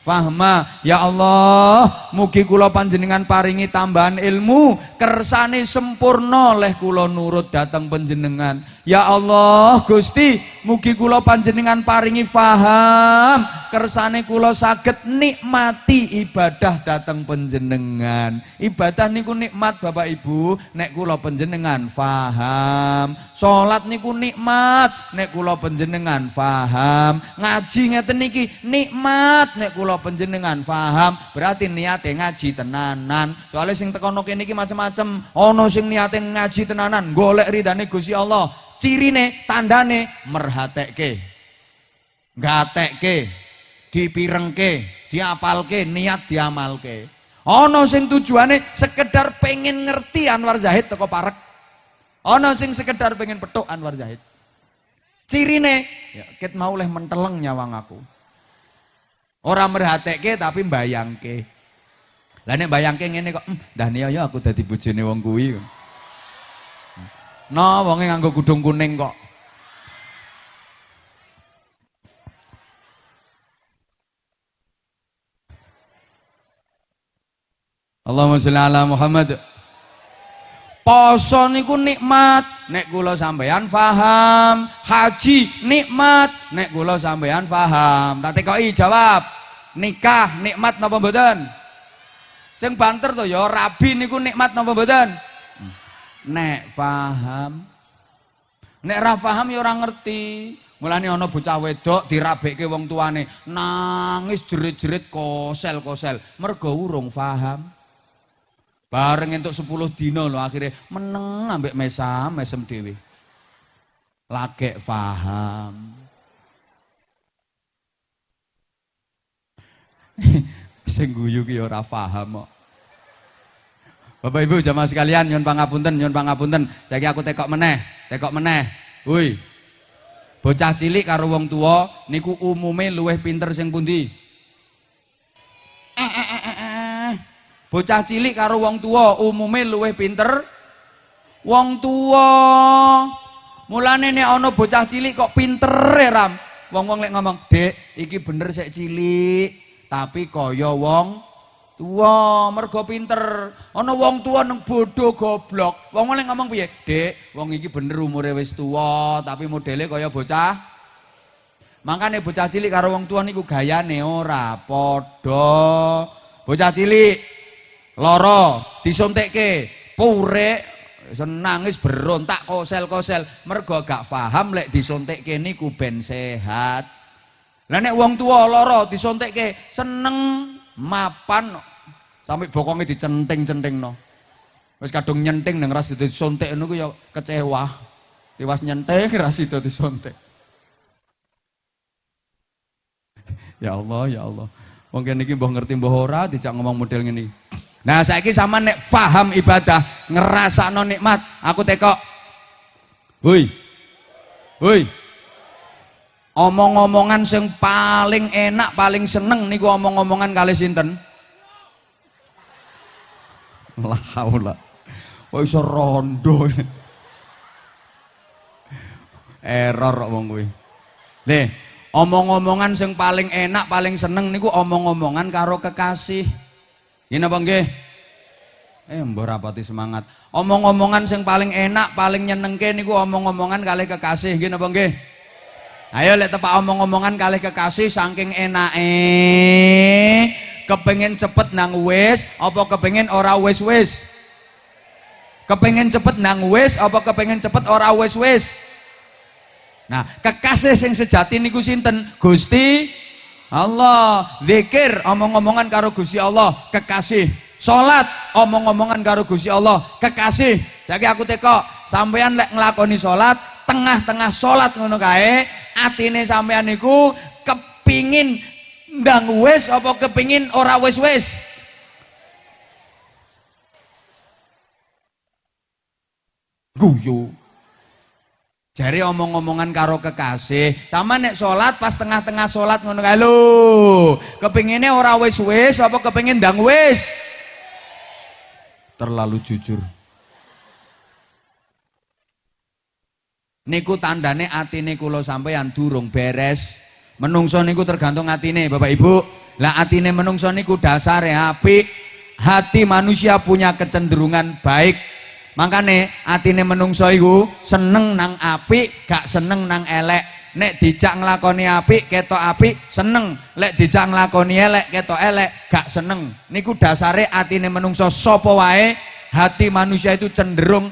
fahma. Ya Allah mugi kula panjenengan paringi tambahan ilmu kersane sempurna leh kula nurut datang panjenengan ya Allah Gusti mugi kula panjenengan paringi faham kersane kula saged nikmati ibadah datang panjenengan ibadah niku nikmat Bapak Ibu nek kula panjenengan faham salat niku nikmat nek kula panjenengan faham ngaji ngeten niki nikmat nek kula panjenengan paham, berarti niate ngaji tenanan. Soalnya sing tekono kene iki macam-macam. Ana sing niate ngaji tenanan, golek ridane Gusti Allah. Cirine, tandane merhatekke. Gatekke, dipirengke, diapalke, niat diamalke. Ana sing tujuane sekedar pengen ngerti Anwar Zahid teko parek. Ana sing sekedar pengen petuk Anwar Zahid. Cirine, ya, ket mau leh menteleng nyawang aku. Orang merhatekke tapi mbayangke. Lah nek mbayangke ngene kok, "Dah nih ya aku dadi bojone wong kuwi." No, wonge nganggo kudung kuning kok. Allahumma sholli ala Muhammad. Poso niku nikmat, nek kula sampeyan faham. Haji nikmat, nek kula sampeyan faham. Tak tekoki jawab. Nikah nikmat napa mboten? Sing banter to ya rabi niku nikmat napa mboten? Nek faham. Nek ra faham ya ora ngerti. Mulane ana bocah wedok dirabekke wong tuane, nangis jerit-jerit kosel-kosel, mergo urung faham. Bareng entuk 10 dino lho akhirnya meneng ambek mesam mesem dhewe. Lagek paham. <laughs> Sing guyu ki ora paham kok. Bapak Ibu jamaah sekalian nyun pangapunten nyun pangapunten. Saiki aku tekok meneh, tekok meneh. Woi. Bocah cilik karo wong tua niku umume luweh pinter sing pundi? Eh, eh, eh, Bocah cilik karo wong tua umume luwih pinter wong tua. Mulane nek ana bocah cilik kok pinter e Ram. Wong-wong lek ngomong, "Dek, iki bener sik cilik, tapi kaya wong tua mergo pinter." Ana wong tua neng bodoh goblok. Wong lek ngomong piye? "Dek, wong iki bener umure wis tua, tapi modele kaya bocah." Makanya bocah cilik karo wong tua niku gayane ora padha. Bocah cilik loro disuntikke purek nangis berontak kosel-kosel mergo gak paham lek disuntikke niku ben sehat lah nek wong tua loro disuntikke seneng mapan sampai bokongnya dicenting-centing no wis kadung nyenting nang ras disuntik niku ya kecewa tiwas nyenting ras itu disuntik <laughs> ya Allah ya Allah mungkin niki mbah ngerti mbah ora dijak ngomong model ngene Nah saiki sama nek faham ibadah, ngerasa non nikmat, aku tekok. Hui. Hui. Omong-omongan yang paling enak, paling seneng niku omong-omongan kali sinten? <laughs> Lah haula. Kok iso rondo. Error wong kuwi. Nih, omong-omongan yang paling enak, paling seneng niku omong-omongan karo kekasih. Ini apa nggih? Eh mbah rapati semangat. Omong-omongan sing paling enak, paling nyenengke niku omong-omongan kali kekasih, nggih napa nggih? Ayo lek tepak omong-omongan kali kekasih saking enake. Kepengen cepet nang wis apa kepengen ora wis-wis? Kepengen cepet nang wis apa kepengen cepet ora wis-wis? Nah, kekasih sing sejati niku sinten? Gusti Allah zikir omong-omongan karo Gusti Allah kekasih salat omong-omongan karo Gusti Allah kekasih jadi aku teko sampean lek nglakoni salat tengah-tengah salat ngono kae atine sampean niku kepingin ndang wis apa kepingin ora wis-wis guyu Jari omong-omongan karo kekasih, sama nek sholat pas tengah-tengah sholat ngono kae lho. Kepinginnya ora wis-wis apa kepingin ndang wis? terlalu jujur. Niku tandane atine kula sampeyan durung beres. Menungso niku tergantung atine, Bapak Ibu. Lah atine menungso niku dasare apik. Hati manusia punya kecenderungan baik. Makane atine menungso iku seneng nang apik, gak seneng nang elek. Nek dijak nglakoni apik, ketok apik, seneng. Lek dijak nglakoni elek, ketok elek, gak seneng. Niku dasare atine menungso sapa wae, hati manusia itu cenderung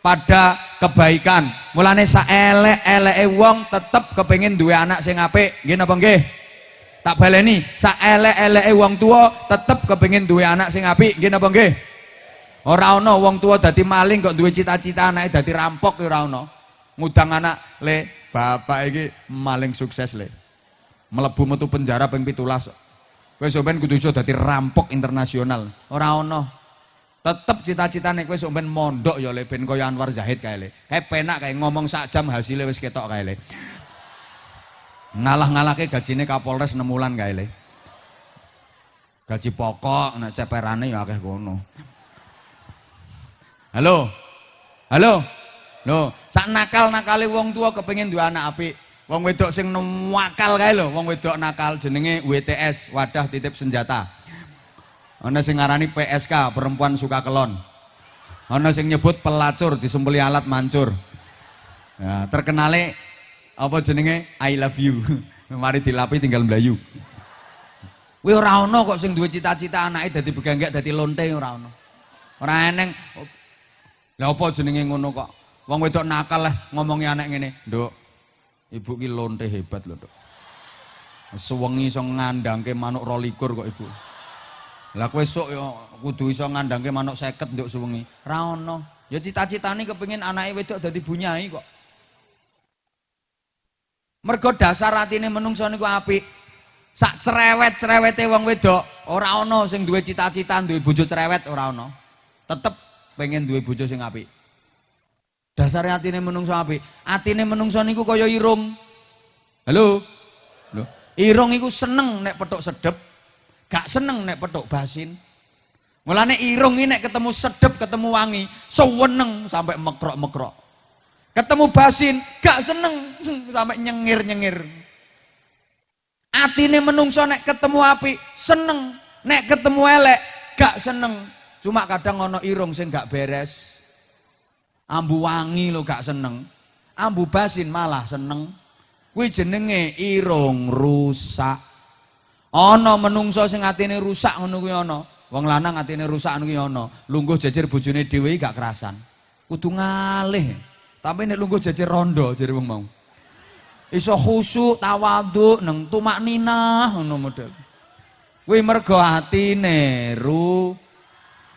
pada kebaikan. Mulane saelek-eleke wong tetep kepengin duwe anak sing apik. Nggih napa nggih? Tak baleni, saelek-eleke wong tua tetep kepengin duwe anak sing apik. Nggih napa nggih? Ora ana wong tua dadi maling kok duwe cita-cita anake dadi rampok ora ana. Ngudang anak, le, bapak iki maling sukses le. Melebu metu penjara ping 17. Kowe sampean kudu iso dadi rampok internasional. Ora ana. Tetep cita-citane kowe sok ben mondok ya le ben kaya Anwar Zahid kae le. Kae penak kae ngomong sak jam hasilnya wis ketok kae le. Ngalah-ngalahke gajine Kapolres 6 wulan kae le. Gaji pokok nek ceperane ya akeh kono. Halo. Halo. Loh, sak nakal-nakale wong tua kepengin duwe anak apik. Wong wedok sing nakal kae lho, wong wedok nakal jenenge WTS, wadah titip senjata. Ana sing ngarani PSK, perempuan suka kelon. Ana sing nyebut pelacur disembeli alat mancur. Ya, apa jenenge I love you. <laughs> Mari dilapi tinggal melayu. Kuwi ora ana kok sing duwe cita-cita anake dadi beganggak dadi lonte ora ana. Ora eneng. Lah apa jenenge ngono kok? Wong wedok nakal lah ngomongi anak ngene, "Nduk, ibu ki lonte hebat lho, Nduk." Sewengi iso ngandangke manuk 22 kok ibu. Lah kowe esuk ya kudu iso ngandangke manuk 50 nduk sewengi. Ra ono. Ya cita-citane kepengin anake wedok dadi bunyai kok. Mergo dasar atine menungso niku apik. Sak cerewet-cerewete wong wedok, ora ana sing duwe cita-cita duwe bojo cerewet ora ana. Tetep pengen duwe bojo sing apik. Dasar atine menungso apik. Atine menungso niku kaya irung. Halo. Lho, irung iku seneng nek petuk sedep, gak seneng nek petuk basin. Mulane irung ini ketemu sedep, ketemu wangi, seweneng sampai mekrok-mekrok. Ketemu basin, gak seneng <laughs> sampai nyengir-nyengir. Atine menungso nek ketemu api seneng, nek ketemu elek gak seneng. Cuma kadang ono irung sing gak beres. Ambu wangi lo gak seneng. Ambu basin malah seneng. Kuwi jenenge irung rusak. Ana menungso sing atine rusak ngono kuwi ana. Wong lanang atine rusak ngono kuwi ana. Lungguh jejer bojone dhewe gak kerasan. Kudu ngalih. Tapi nek lungguh jejer rondo jare wong mau. Iso khusyuk, tawadhu, neng tumak ninah ngono model. Kuwi mergo atine ru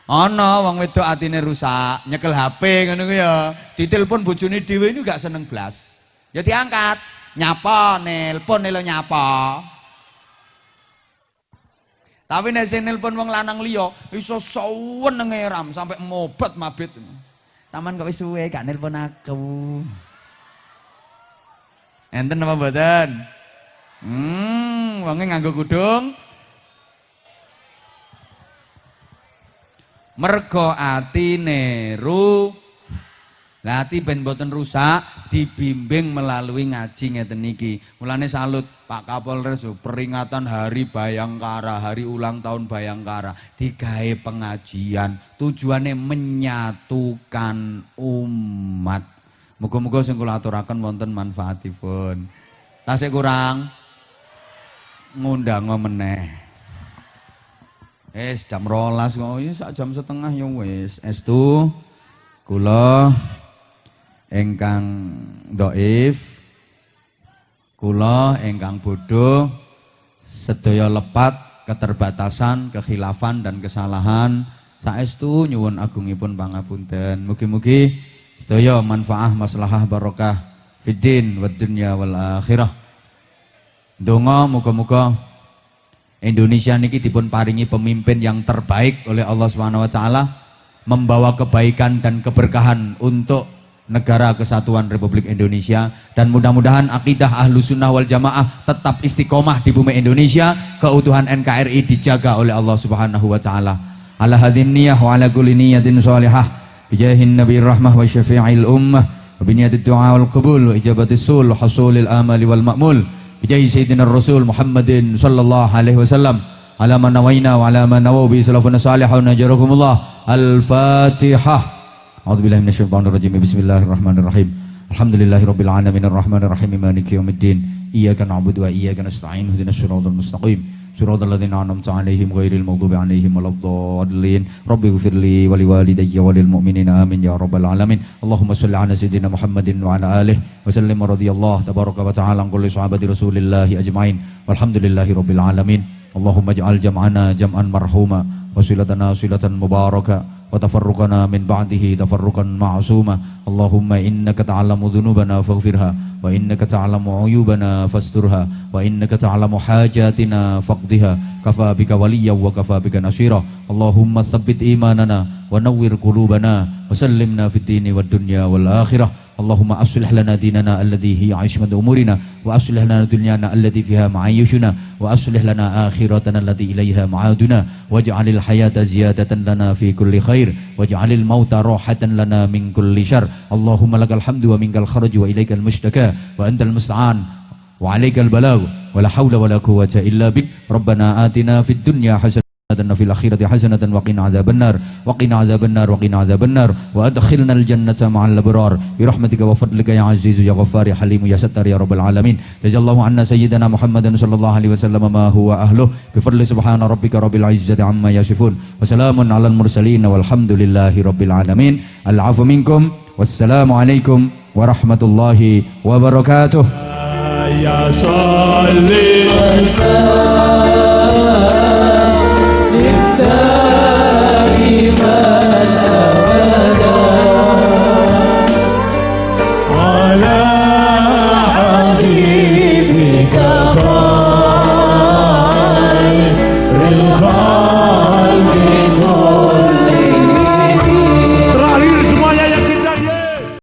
Ana wong wedok atine rusak, nyekel HP ngono kuwi ya. Ditelepon bojone dhewe ini gak seneng blas. Ya diangkat, nyapa, nelpon lho nyapa. Tapi nek sing nelpon wong lanang liya iso sawenenge ram sampai mobat mabit. Taman kok wis suwe gak nelpon aku. Enten apa mboten? Hmm, wonge nganggo kudung. Mergo atine ru lah ati ben boten rusak dibimbing melalui ngaji ngeten niki. Mulane salut Pak Kapolres peringatan Hari Bayangkara, hari ulang tahun Bayangkara digawe pengajian. Tujuannya menyatukan umat. Muga-muga sing kula aturaken wonten manfaatipun. Tasik kurang ngundang meneh. Es jam rolas kok, ya sak jam setengah ya wis. Estu kula engkang doif kula engkang bodoh sedaya lepat keterbatasan, kekhilafan dan kesalahan saestu nyuwun agungipun pangapunten. Mugi-mugi sedaya manfaah maslahah barokah fiddin wad dunya wal akhirah. Donga muga-muga Indonesia niki dipun paringi pemimpin yang terbaik oleh Allah Subhanahu wa taala membawa kebaikan dan keberkahan untuk negara kesatuan Republik Indonesia. Dan mudah-mudahan akidah ahlu sunnah wal jamaah tetap istiqomah di bumi Indonesia. Keutuhan NKRI dijaga oleh Allah subhanahu wa ta'ala. Ala hadhihi niyyah wa ala kulli niyatin salihah. Bijahin nabiyir rahmah wa syafi'il ummah. Wa biniyatid du'a wal qabul wa ijabatis sul hasulil amali wal ma'mul. Bijahi sayyidina rasul Muhammadin sallallahu alaihi wasallam. Ala man nawaina wa ala man nawaw bi salafuna salihun ajarakumullah al-fatihah a'udzu billahi minasyaitonir rajim bismillahirrahmanirrahim alhamdulillahi rabbil alamin arrahmanir rahim maliki yaumiddin iyyaka na'budu wa iyyaka nasta'in ihdinas siratal mustaqim صراط الذين أنعمت عليهم غير المغضوب عليهم ولا الضالين. رب اغفر لي ولوالدي وللمؤمنين. آمين يا رب العالمين. اللهم صل على سيدنا محمد وعلى آله وسلم. رضي الله تبارك وتعالى عن كل صحابة رسول الله أجمعين. والحمد لله رب العالمين. اللهم اجعل جمعنا جمعا مرحوما وصلتنا صلة مباركة. وتفرقنا من بعده تفرقا معصوما اللهم إنك تعلم ذنوبنا فاغفرها وإنك تعلم عيوبنا فاسترها وإنك تعلم حاجاتنا فاقضها كفى بك وليا وكفى بك نصيرا اللهم ثبت إيماننا ونور قلوبنا وسلمنا في الدين والدنيا والآخرة اللهم أصلح لنا ديننا الذي هي عصمة أمورنا وأصلح لنا دنيانا التي فيها معايشنا وأصلح لنا آخرتنا التي إليها معادنا. واجعل الحياة زيادة لنا في كل خير واجعل الموت راحة لنا من كل شر. اللهم لك الحمد ومنك الخرج وإليك المشتكى وأنت المستعان وعليك البلاغ. ولا حول ولا قوة إلا بك. ربنا آتنا في الدنيا حسنة في الأخيرة حسنة وقنا عذاب النار. وقنا عذاب النار وقنا عذاب النار. وأدخلنا الجنة مع الأبرار. برحمتك وفضلك يا عزيز يا غفار يا حليم يا ستار يا رب العالمين. جزا الله عنا سيدنا محمد صلى الله عليه وسلم ما هو أهله. بفضل سبحان ربك رب العزة عما يصفون. وسلام على المرسلين والحمد لله رب العالمين. العفو منكم. والسلام عليكم ورحمة الله وبركاته. يا صلي